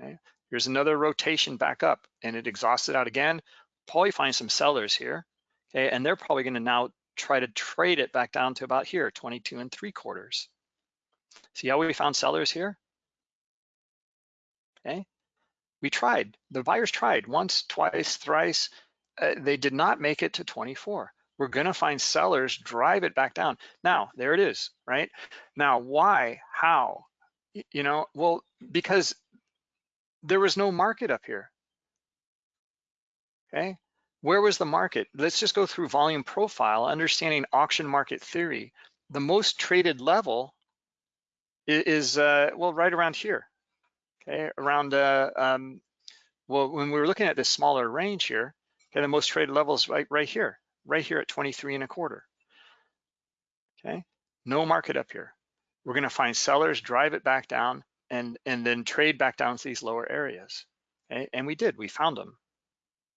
okay? Here's another rotation back up and it exhausted out again. Probably find some sellers here, okay? And they're probably gonna now try to trade it back down to about here, 22 and three quarters. See how we found sellers here? okay? We tried, the buyers tried once, twice, thrice. Uh, they did not make it to 24. We're gonna find sellers drive it back down. Now, there it is, right? Now, why, how? You know, well, because there was no market up here, okay? Where was the market? Let's just go through volume profile, understanding auction market theory. The most traded level is, uh, well, right around here, okay, around, uh, um, well, when we were looking at this smaller range here, okay, the most traded levels right, right here, right here at 23 and a quarter, okay? No market up here. We're gonna find sellers, drive it back down, and, and then trade back down to these lower areas, okay? And we did, we found them,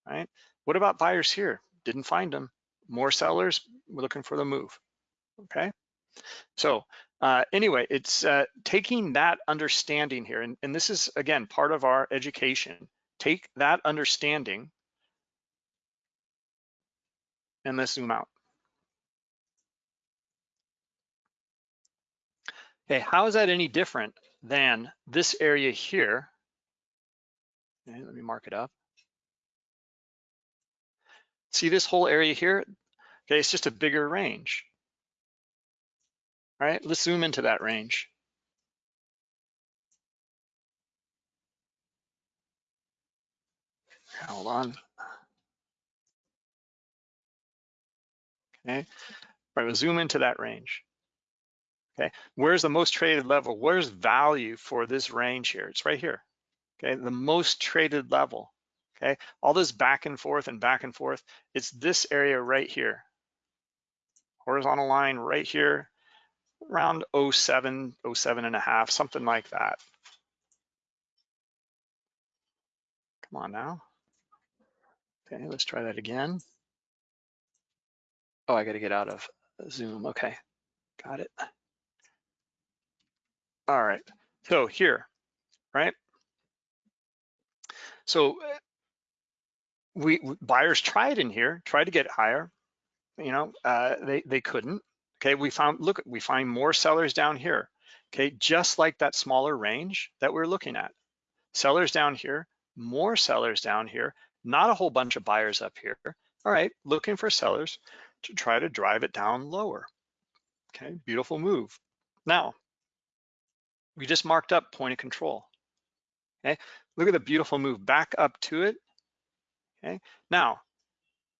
right? What about buyers here? didn't find them. More sellers, we're looking for the move, okay? So uh, anyway, it's uh, taking that understanding here, and, and this is, again, part of our education. Take that understanding and let's zoom out. Okay, how is that any different than this area here? Okay, let me mark it up. See this whole area here? Okay, it's just a bigger range. All right, let's zoom into that range. Hold on. Okay, right, we'll zoom into that range. Okay, where's the most traded level? Where's value for this range here? It's right here. Okay, the most traded level. Okay, all this back and forth and back and forth, it's this area right here. Horizontal line right here, around 07, 07 and a half, something like that. Come on now. Okay, let's try that again. Oh, I got to get out of Zoom. Okay, got it. All right, so here, right? So we buyers tried in here, tried to get higher. You know, uh, they they couldn't. Okay, we found look, we find more sellers down here. Okay, just like that smaller range that we're looking at. Sellers down here, more sellers down here, not a whole bunch of buyers up here. All right, looking for sellers to try to drive it down lower. Okay, beautiful move. Now, we just marked up point of control. Okay, look at the beautiful move back up to it. Okay, now,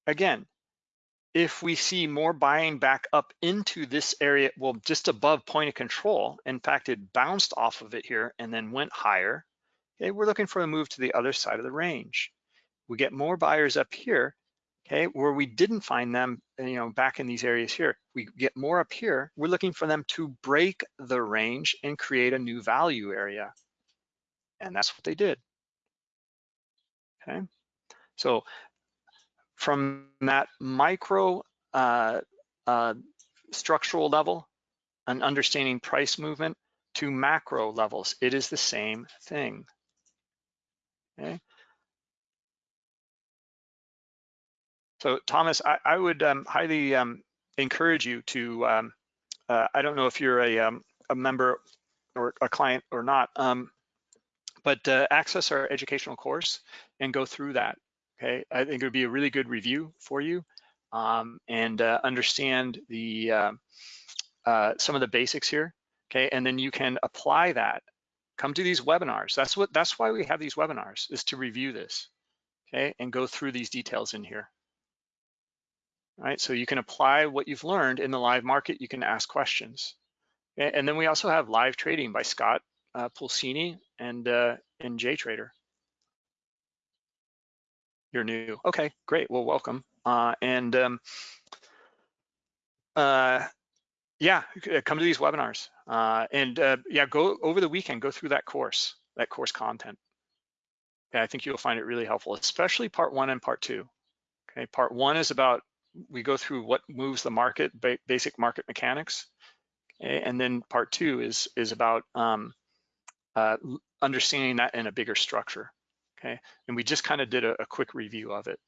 again, if we see more buying back up into this area, well, just above point of control, in fact, it bounced off of it here and then went higher, okay, we're looking for a move to the other side of the range. We get more buyers up here, okay, where we didn't find them, you know, back in these areas here. We get more up here, we're looking for them to break the range and create a new value area. And that's what they did, okay? So from that micro uh, uh, structural level and understanding price movement to macro levels, it is the same thing, okay? So Thomas, I, I would um, highly um, encourage you to, um, uh, I don't know if you're a, um, a member or a client or not, um, but uh, access our educational course and go through that, okay? I think it would be a really good review for you um, and uh, understand the uh, some of the basics here, okay? And then you can apply that. Come to these webinars. That's what. That's why we have these webinars, is to review this, okay? And go through these details in here. Right, so you can apply what you've learned in the live market, you can ask questions. And then we also have live trading by Scott uh, Pulcini and, uh, and JTrader. You're new, okay, great, well, welcome. Uh, and um, uh, yeah, come to these webinars. Uh, and uh, yeah, go over the weekend, go through that course, that course content. Yeah, I think you'll find it really helpful, especially part one and part two. Okay, part one is about we go through what moves the market, basic market mechanics. And then part two is, is about um, uh, understanding that in a bigger structure. Okay, and we just kind of did a, a quick review of it.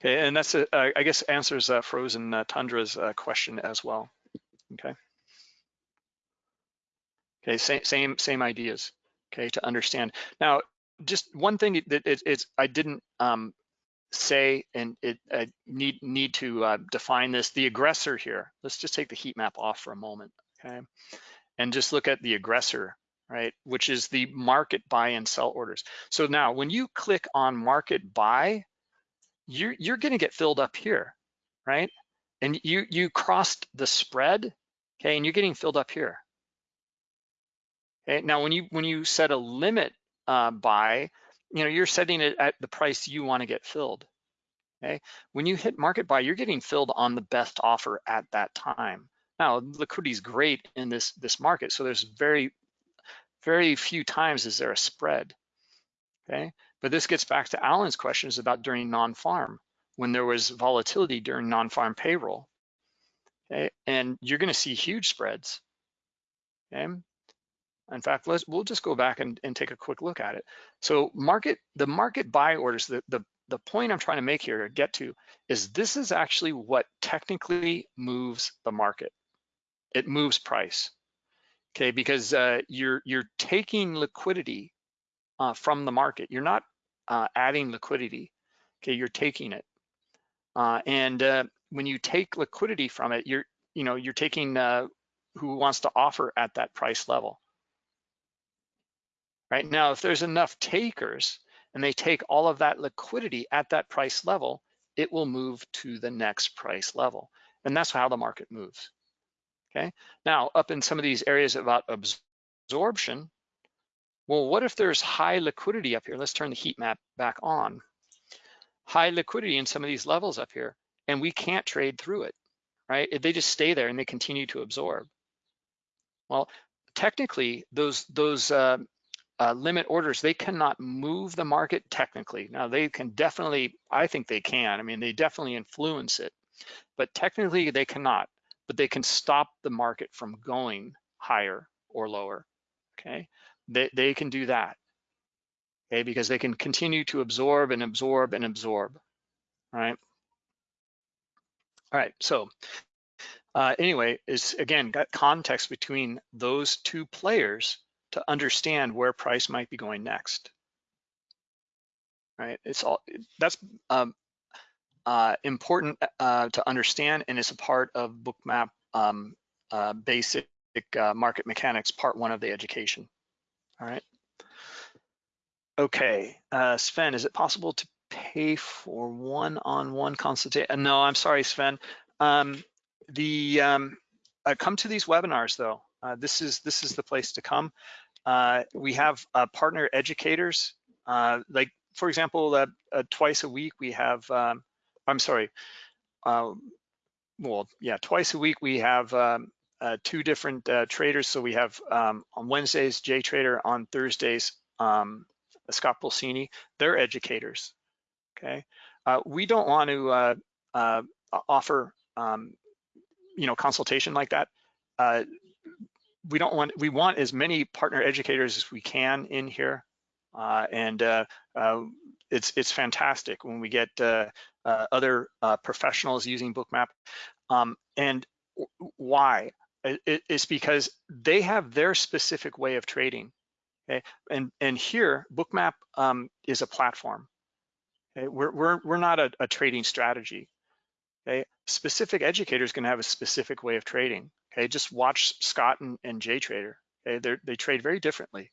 Okay, and that's, I guess, answers uh, Frozen uh, Tundra's uh, question as well. Okay. Okay, same same same ideas. Okay, to understand. Now, just one thing that it, it's I didn't um, say, and it I need need to uh, define this. The aggressor here. Let's just take the heat map off for a moment. Okay, and just look at the aggressor, right? Which is the market buy and sell orders. So now, when you click on market buy, you're you're going to get filled up here, right? And you you crossed the spread, okay, and you're getting filled up here. Okay, now when you when you set a limit uh, buy, you know you're setting it at the price you want to get filled. Okay, when you hit market buy, you're getting filled on the best offer at that time. Now liquidity is great in this this market, so there's very very few times is there a spread, okay? But this gets back to Alan's questions about during non-farm, when there was volatility during non-farm payroll, okay? And you're gonna see huge spreads, okay? In fact, let's we'll just go back and, and take a quick look at it. So market, the market buy orders, the, the, the point I'm trying to make here, to get to, is this is actually what technically moves the market. It moves price, okay? Because uh, you're, you're taking liquidity uh, from the market. You're not uh, adding liquidity, okay? You're taking it. Uh, and uh, when you take liquidity from it, you're, you know, you're taking uh, who wants to offer at that price level right? Now, if there's enough takers and they take all of that liquidity at that price level, it will move to the next price level. And that's how the market moves, okay? Now, up in some of these areas about absorption, well, what if there's high liquidity up here? Let's turn the heat map back on. High liquidity in some of these levels up here, and we can't trade through it, right? They just stay there and they continue to absorb. Well, technically, those those uh, uh, limit orders, they cannot move the market technically. Now they can definitely, I think they can, I mean, they definitely influence it, but technically they cannot, but they can stop the market from going higher or lower, okay? They, they can do that, okay? Because they can continue to absorb and absorb and absorb, right? All right, so uh, anyway, is again, got context between those two players to understand where price might be going next. Right, it's all that's um, uh, important uh, to understand, and it's a part of Bookmap um, uh, basic uh, market mechanics, part one of the education. All right. Okay, uh, Sven, is it possible to pay for one-on-one -on -one consultation? No, I'm sorry, Sven. Um, the um, come to these webinars though. This is this is the place to come. Uh, we have uh, partner educators, uh, like for example, uh, uh, twice a week we have, um, I'm sorry, uh, well, yeah, twice a week we have um, two different traders. So we have um, on Wednesdays, Jay Trader, on Thursdays, um, Scott Pulcini, they're educators, okay? we don't want to offer, um, you know, consultation like that we don't want, we want as many partner educators as we can in here. Uh, and uh, uh, it's it's fantastic when we get uh, uh, other professionals using Bookmap. Um, and why? It, it's because they have their specific way of trading. Okay, and and here Bookmap um, is a platform. Okay, we're we're we're not a, a trading strategy. Okay, specific educators can have a specific way of trading. Okay, just watch Scott and, and Jay Trader. Okay, they they trade very differently.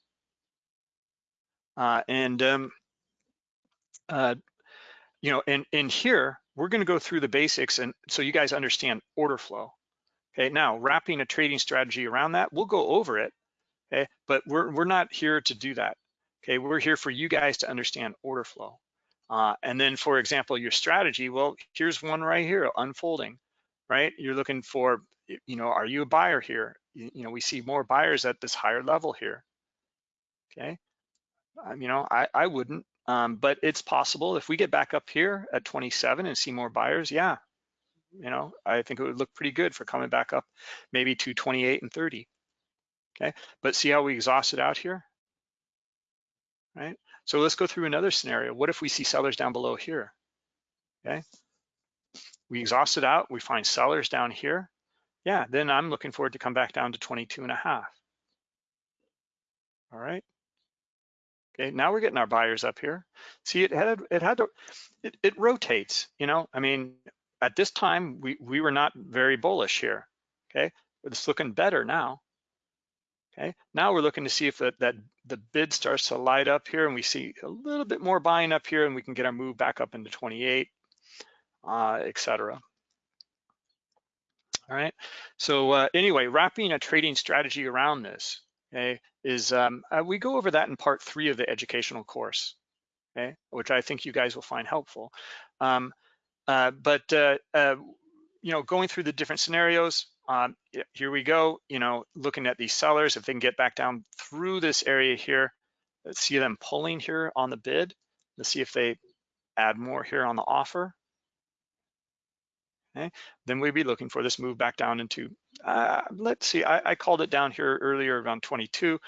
Uh, and um, uh, you know, and in here we're going to go through the basics, and so you guys understand order flow. Okay, now wrapping a trading strategy around that, we'll go over it. Okay, but we're we're not here to do that. Okay, we're here for you guys to understand order flow. Uh, and then, for example, your strategy. Well, here's one right here, unfolding. Right, you're looking for you know, are you a buyer here? You, you know, we see more buyers at this higher level here. Okay, um, you know, I, I wouldn't, um, but it's possible if we get back up here at 27 and see more buyers, yeah, you know, I think it would look pretty good for coming back up maybe to 28 and 30. Okay, but see how we exhausted out here, right? So let's go through another scenario. What if we see sellers down below here? Okay, we exhaust it out, we find sellers down here yeah, then I'm looking forward to come back down to 22 and a half. All right. Okay, now we're getting our buyers up here. See, it had it had to it, it rotates. You know, I mean, at this time we we were not very bullish here. Okay, but it's looking better now. Okay, now we're looking to see if that that the bid starts to light up here, and we see a little bit more buying up here, and we can get our move back up into 28, uh, etc. All right. So uh, anyway, wrapping a trading strategy around this okay, is um, uh, we go over that in part three of the educational course, okay, which I think you guys will find helpful. Um, uh, but uh, uh, you know, going through the different scenarios, um, here we go, you know, looking at these sellers, if they can get back down through this area here, let's see them pulling here on the bid. Let's see if they add more here on the offer. Okay, then we'd be looking for this move back down into, uh, let's see, I, I, called it down here earlier around 22,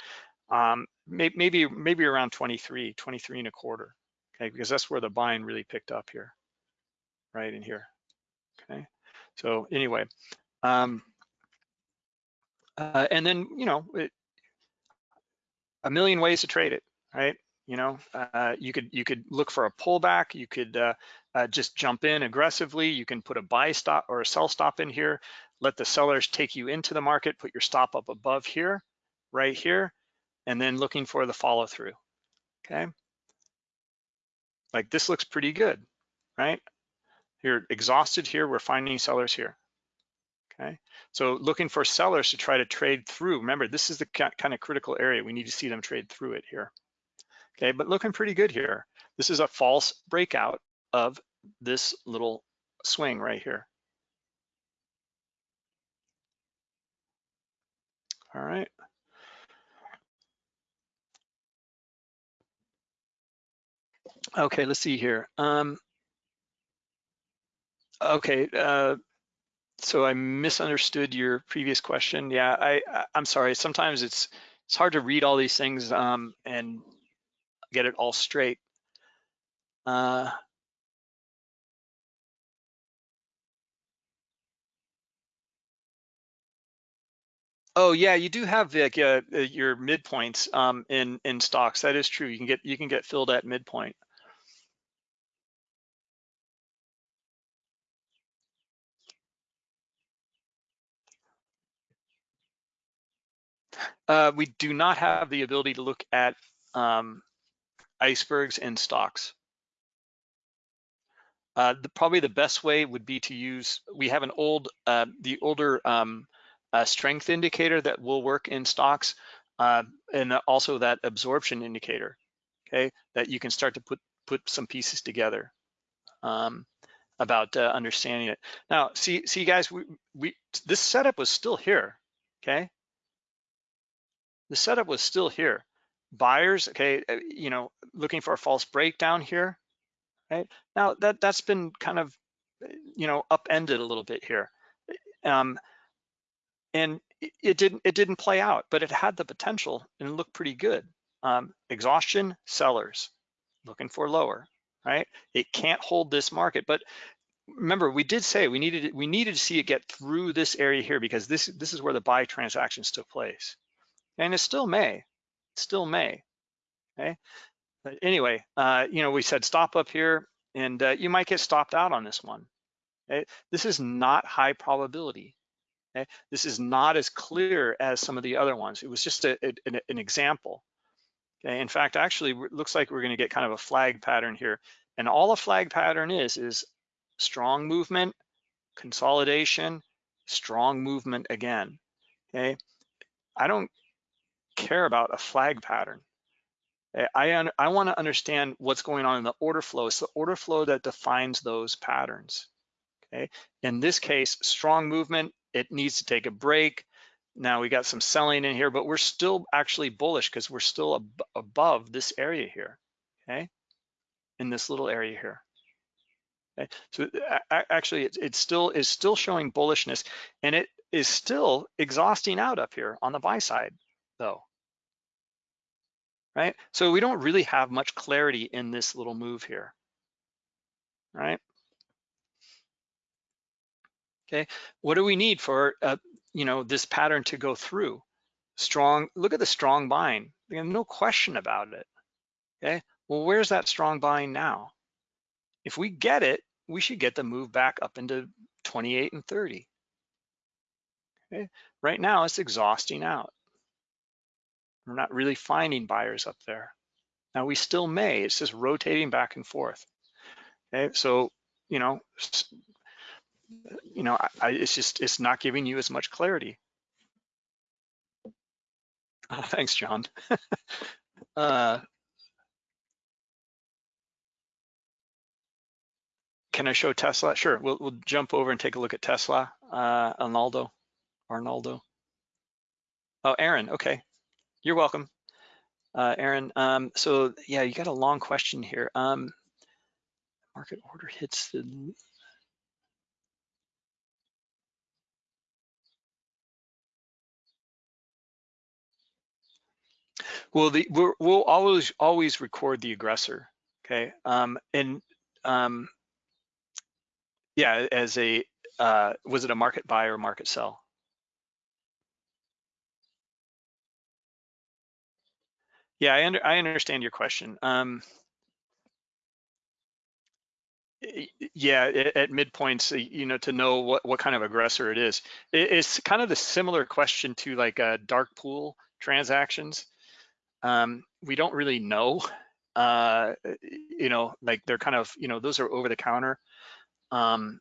um, may, maybe maybe around 23, 23 and a quarter, okay, because that's where the buying really picked up here, right in here, okay. So anyway, um, uh, and then, you know, it, a million ways to trade it, right? You know, uh, you could you could look for a pullback. You could uh, uh, just jump in aggressively. You can put a buy stop or a sell stop in here. Let the sellers take you into the market. Put your stop up above here, right here, and then looking for the follow through. Okay, like this looks pretty good, right? You're exhausted here. We're finding sellers here. Okay, so looking for sellers to try to trade through. Remember, this is the kind of critical area. We need to see them trade through it here. Okay, but looking pretty good here. This is a false breakout of this little swing right here. All right. Okay, let's see here. Um, okay, uh, so I misunderstood your previous question. Yeah, I, I am sorry. Sometimes it's it's hard to read all these things um, and get it all straight. Uh, Oh yeah, you do have like uh, uh, your midpoints um, in in stocks. That is true. You can get you can get filled at midpoint. Uh, we do not have the ability to look at um, icebergs and stocks. Uh, the, probably the best way would be to use, we have an old, uh, the older um, uh, strength indicator that will work in stocks, uh, and also that absorption indicator, okay, that you can start to put, put some pieces together um, about uh, understanding it. Now, see, see guys, we, we, this setup was still here, okay? the setup was still here. Buyers, okay, uh, you know, looking for a false breakdown here, right? Now that that's been kind of, uh, you know, upended a little bit here, um, and it didn't it didn't play out, but it had the potential and it looked pretty good. Um, exhaustion, sellers, looking for lower, right? It can't hold this market, but remember we did say we needed we needed to see it get through this area here because this this is where the buy transactions took place and it still may, still may, okay? But anyway, uh, you know, we said stop up here and uh, you might get stopped out on this one. Okay? This is not high probability. Okay? This is not as clear as some of the other ones. It was just a, a, an, example. Okay? In fact, actually, looks like we're gonna get kind of a flag pattern here. And all a flag pattern is, is strong movement, consolidation, strong movement again, okay? I don't care about a flag pattern. Eh, I, I want to understand what's going on in the order flow. It's the order flow that defines those patterns. Okay. In this case, strong movement, it needs to take a break. Now we got some selling in here, but we're still actually bullish because we're still ab above this area here. Okay. In this little area here. Okay. So actually, it, it still is still showing bullishness, and it is still exhausting out up here on the buy side though, right? So we don't really have much clarity in this little move here, right? Okay, what do we need for, uh, you know, this pattern to go through? Strong, look at the strong buying, no question about it, okay? Well, where's that strong buying now? If we get it, we should get the move back up into 28 and 30. Okay, right now it's exhausting out. We're not really finding buyers up there. Now we still may, it's just rotating back and forth. Okay, so, you know, you know, I, it's just, it's not giving you as much clarity. Oh, thanks, John. uh, can I show Tesla? Sure, we'll, we'll jump over and take a look at Tesla, uh, Arnaldo. Arnaldo. Oh, Aaron, okay. You're welcome. Uh, Aaron, um, so yeah, you got a long question here. Um, market order hits the Well, the we will always always record the aggressor. Okay, um, and um, yeah, as a uh, was it a market buy or market sell? Yeah, I, under, I understand your question. Um, yeah, at midpoints, uh, you know, to know what, what kind of aggressor it is. It's kind of the similar question to like a dark pool transactions. Um, we don't really know, uh, you know, like they're kind of, you know, those are over the counter. Um,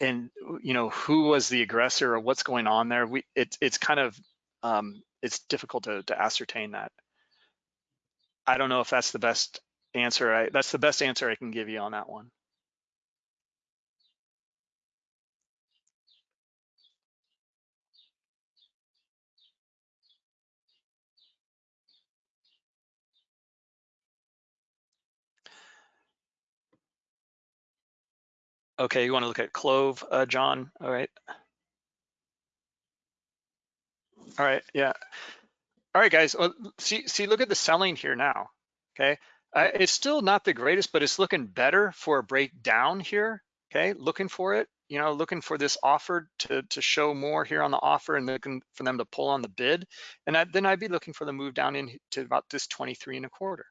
and, you know, who was the aggressor or what's going on there? We, it, it's kind of, um, it's difficult to, to ascertain that. I don't know if that's the best answer. I, that's the best answer I can give you on that one. Okay, you want to look at Clove, uh, John? All right. All right, yeah. All right, guys. See, see, look at the selling here now. Okay, uh, it's still not the greatest, but it's looking better for a breakdown here. Okay, looking for it. You know, looking for this offer to to show more here on the offer, and looking for them to pull on the bid. And I, then I'd be looking for the move down into about this 23 and a quarter.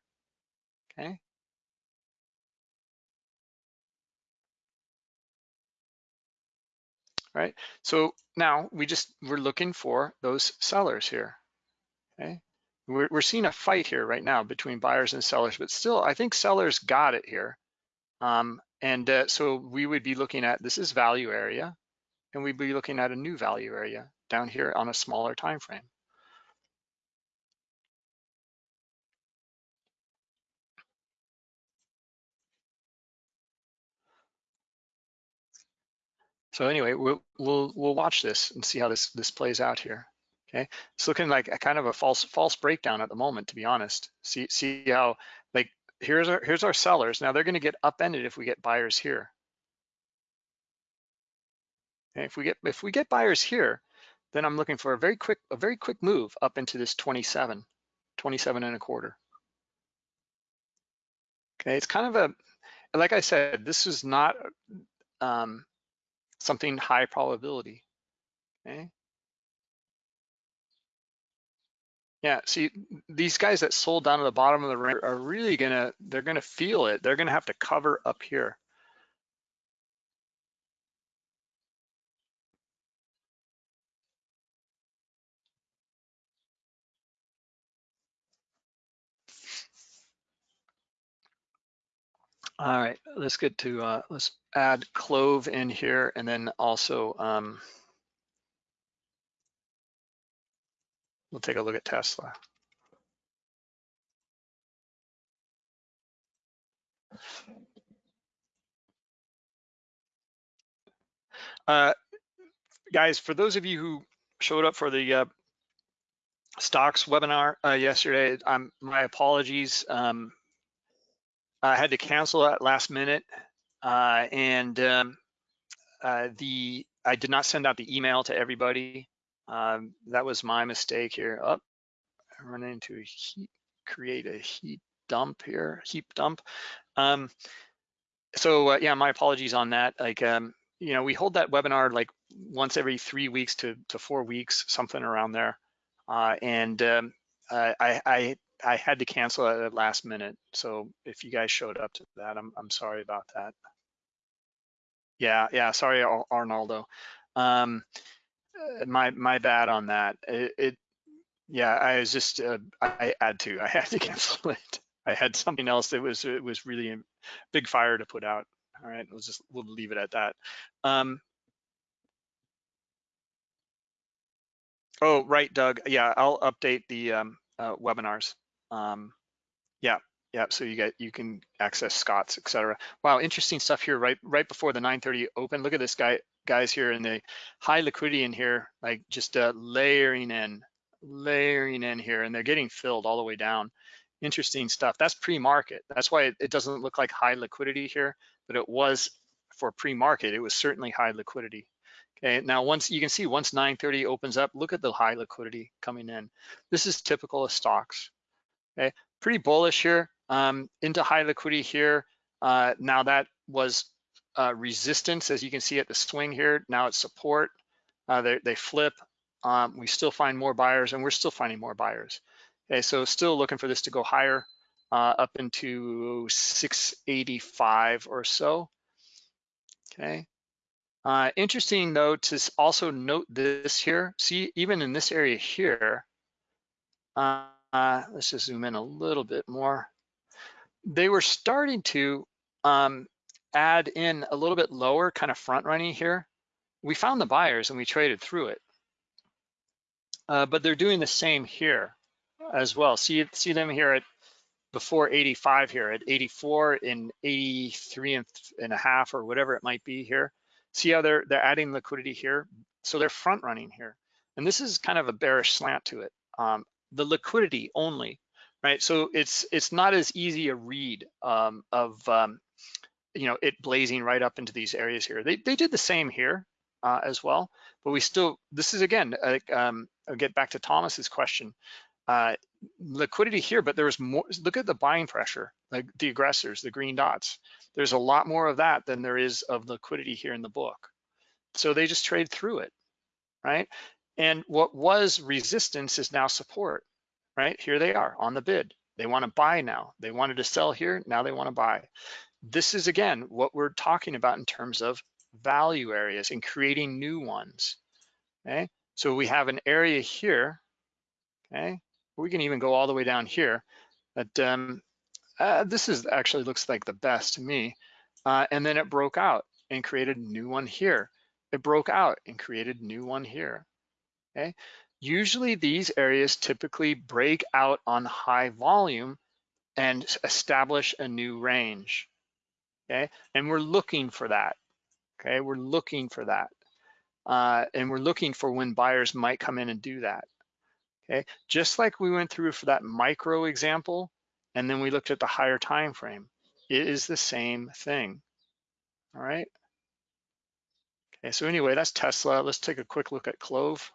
Okay. Right. So now we just we're looking for those sellers here. Okay. We're, we're seeing a fight here right now between buyers and sellers, but still, I think sellers got it here. Um, and uh, so we would be looking at, this is value area, and we'd be looking at a new value area down here on a smaller time frame. So anyway, we'll, we'll, we'll watch this and see how this, this plays out here. Okay, it's looking like a kind of a false false breakdown at the moment, to be honest. See see how like here's our here's our sellers. Now they're going to get upended if we get buyers here. Okay, if we get if we get buyers here, then I'm looking for a very quick a very quick move up into this 27, 27 and a quarter. Okay, it's kind of a like I said, this is not um, something high probability. Okay, Yeah, see, these guys that sold down to the bottom of the range are really gonna, they're gonna feel it. They're gonna have to cover up here. All right, let's get to, uh, let's add Clove in here and then also, um, we'll take a look at Tesla. Uh, guys, for those of you who showed up for the uh, stocks webinar uh, yesterday, um, my apologies. Um, I had to cancel that last minute, uh, and um, uh, the I did not send out the email to everybody. Um, that was my mistake here. Up, oh, run into a heat, create a heat dump here, heap dump. Um, so uh, yeah, my apologies on that. Like um, you know, we hold that webinar like once every three weeks to, to four weeks, something around there. Uh, and um, I, I, I had to cancel at the last minute. So if you guys showed up to that, I'm, I'm sorry about that. Yeah, yeah, sorry, Arnaldo. Um, my, my bad on that. It, it yeah, I was just, uh, I had to, I had to cancel it. I had something else that was, it was really a big fire to put out. All right, we'll just we'll leave it at that. Um, oh, right, Doug. Yeah, I'll update the um, uh, webinars. Um, yeah, yeah. So you get you can access Scott's, etc. Wow, interesting stuff here. Right, right before the 9:30 open. Look at this guy guys here in the high liquidity in here, like just uh, layering in, layering in here, and they're getting filled all the way down. Interesting stuff. That's pre-market. That's why it, it doesn't look like high liquidity here, but it was for pre-market. It was certainly high liquidity. Okay, now once you can see once 930 opens up, look at the high liquidity coming in. This is typical of stocks. Okay, pretty bullish here um, into high liquidity here. Uh, now that was uh, resistance, as you can see at the swing here. Now it's support. Uh, they, flip. Um, we still find more buyers, and we're still finding more buyers. Okay, so still looking for this to go higher, uh, up into 685 or so. Okay. Uh, interesting though to also note this here. See, even in this area here, uh, let's just zoom in a little bit more. They were starting to um, add in a little bit lower kind of front running here, we found the buyers and we traded through it. Uh, but they're doing the same here as well. See, see them here at before 85 here at 84 and 83 and, and a half or whatever it might be here. See how they're they're adding liquidity here. So they're front running here. And this is kind of a bearish slant to it. Um, the liquidity only, right? So it's it's not as easy a read um, of um, you know, it blazing right up into these areas here. They, they did the same here uh, as well, but we still, this is again, um, I'll get back to Thomas's question. Uh, liquidity here, but there was more, look at the buying pressure, like the aggressors, the green dots. There's a lot more of that than there is of liquidity here in the book. So they just trade through it, right? And what was resistance is now support, right? Here they are on the bid. They want to buy now. They wanted to sell here, now they want to buy this is again what we're talking about in terms of value areas and creating new ones. Okay, so we have an area here. Okay, we can even go all the way down here. But um, uh, this is actually looks like the best to me. Uh, and then it broke out and created a new one here. It broke out and created a new one here. Okay, usually these areas typically break out on high volume and establish a new range okay? And we're looking for that, okay? We're looking for that. Uh, and we're looking for when buyers might come in and do that, okay? Just like we went through for that micro example, and then we looked at the higher time frame. It is the same thing, all right? Okay, so anyway, that's Tesla. Let's take a quick look at Clove.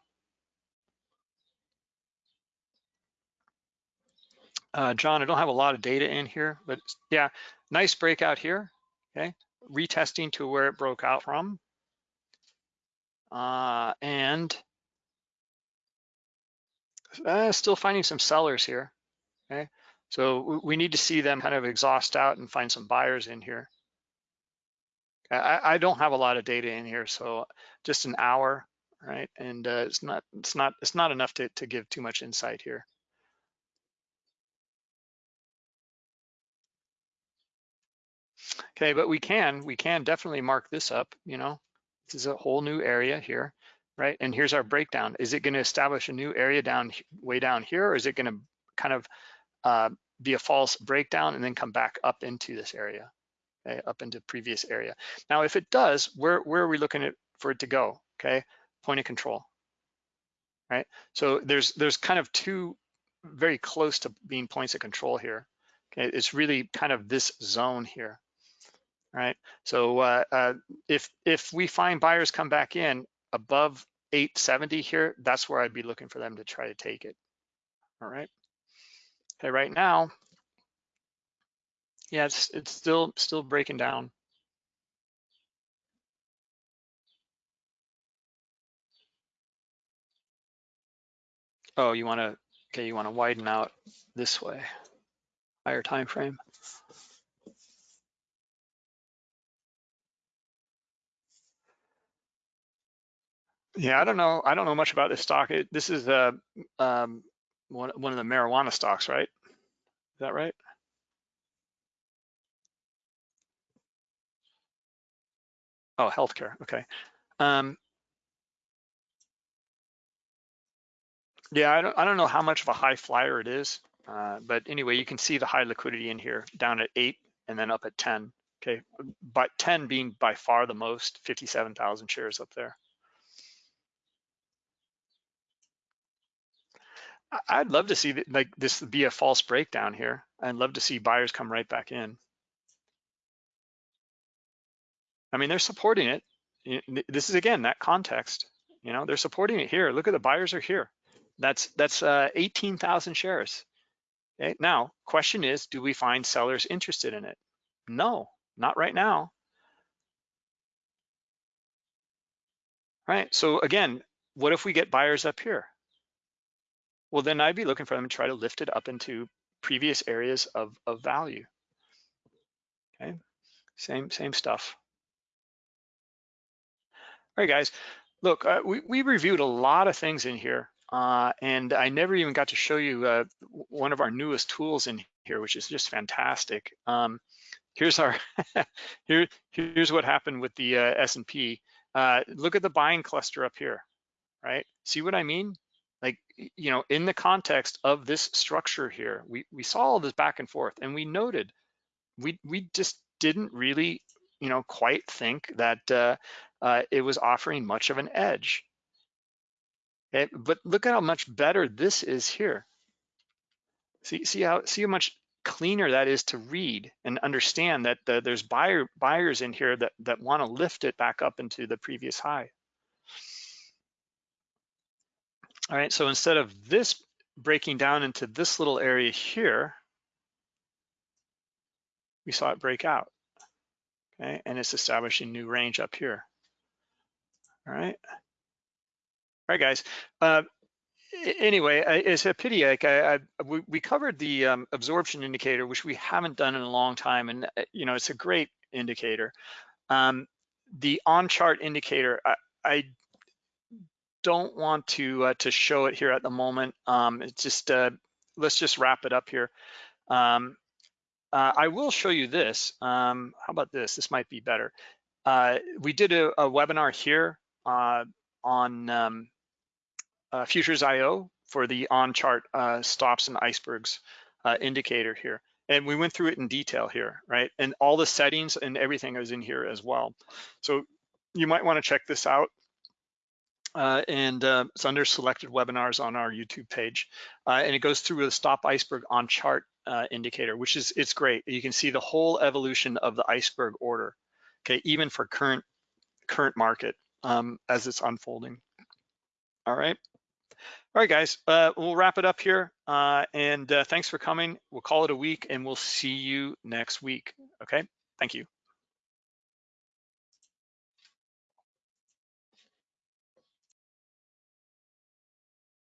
Uh, John, I don't have a lot of data in here, but yeah, nice breakout here okay? Retesting to where it broke out from. Uh, and uh, still finding some sellers here, okay? So we need to see them kind of exhaust out and find some buyers in here. I, I don't have a lot of data in here, so just an hour, right? And uh, it's not it's not it's not enough to to give too much insight here. Okay, but we can, we can definitely mark this up, you know, this is a whole new area here, right? And here's our breakdown. Is it gonna establish a new area down way down here, or is it gonna kind of uh, be a false breakdown and then come back up into this area, okay, up into previous area. Now, if it does, where, where are we looking at for it to go, okay? Point of control, right? So there's, there's kind of two very close to being points of control here. Okay, it's really kind of this zone here, right? So uh, uh, if if we find buyers come back in above 870 here, that's where I'd be looking for them to try to take it. All right. Okay, right now, yeah, it's it's still still breaking down. Oh, you want to okay? You want to widen out this way, higher time frame. Yeah, I don't know. I don't know much about this stock. It, this is uh, um, one one of the marijuana stocks, right? Is that right? Oh, healthcare. Okay. Um, yeah, I don't I don't know how much of a high flyer it is, uh, but anyway, you can see the high liquidity in here, down at eight and then up at ten. Okay, but 10 being by far the most, 57,000 shares up there. I'd love to see like this be a false breakdown here. I'd love to see buyers come right back in. I mean, they're supporting it. This is again that context. You know, they're supporting it here. Look at the buyers are here. That's that's uh, 18,000 shares. Okay. Now, question is, do we find sellers interested in it? No, not right now. Right. So again, what if we get buyers up here? Well, then I'd be looking for them to try to lift it up into previous areas of, of value. Okay. Same same stuff. All right, guys. Look, uh, we, we reviewed a lot of things in here, uh, and I never even got to show you uh, one of our newest tools in here, which is just fantastic. Um, here's our here here's what happened with the uh, S&P. Uh, look at the buying cluster up here, right? See what I mean? Like, you know, in the context of this structure here, we, we saw all this back and forth and we noted we, we just didn't really, you know, quite think that uh, uh, it was offering much of an edge. Okay, but look at how much better this is here. See, see how see how much cleaner that is to read and understand that the, there's buyer buyers in here that that want to lift it back up into the previous high. All right, so instead of this breaking down into this little area here, we saw it break out, okay? And it's establishing new range up here, all right? All right, guys. Uh, anyway, it's a pity. Like I, I we, covered the um, absorption indicator, which we haven't done in a long time, and uh, you know it's a great indicator. Um, the on-chart indicator, I, I don't want to uh, to show it here at the moment. Um, it's just uh, let's just wrap it up here. Um, uh, I will show you this. Um, how about this? This might be better. Uh, we did a, a webinar here uh, on um, uh, Futures IO for the on-chart stops and icebergs indicator here. And we went through it in detail here, right? And all the settings and everything is in here as well. So you might want to check this out uh, and uh, it's under selected webinars on our YouTube page. Uh, and it goes through the stop iceberg on chart uh, indicator, which is, it's great. You can see the whole evolution of the iceberg order, okay, even for current, current market um, as it's unfolding. All right. All right, guys, uh, we'll wrap it up here. Uh, and thanks for coming. We'll call it a week and we'll see you next week. Okay, thank you.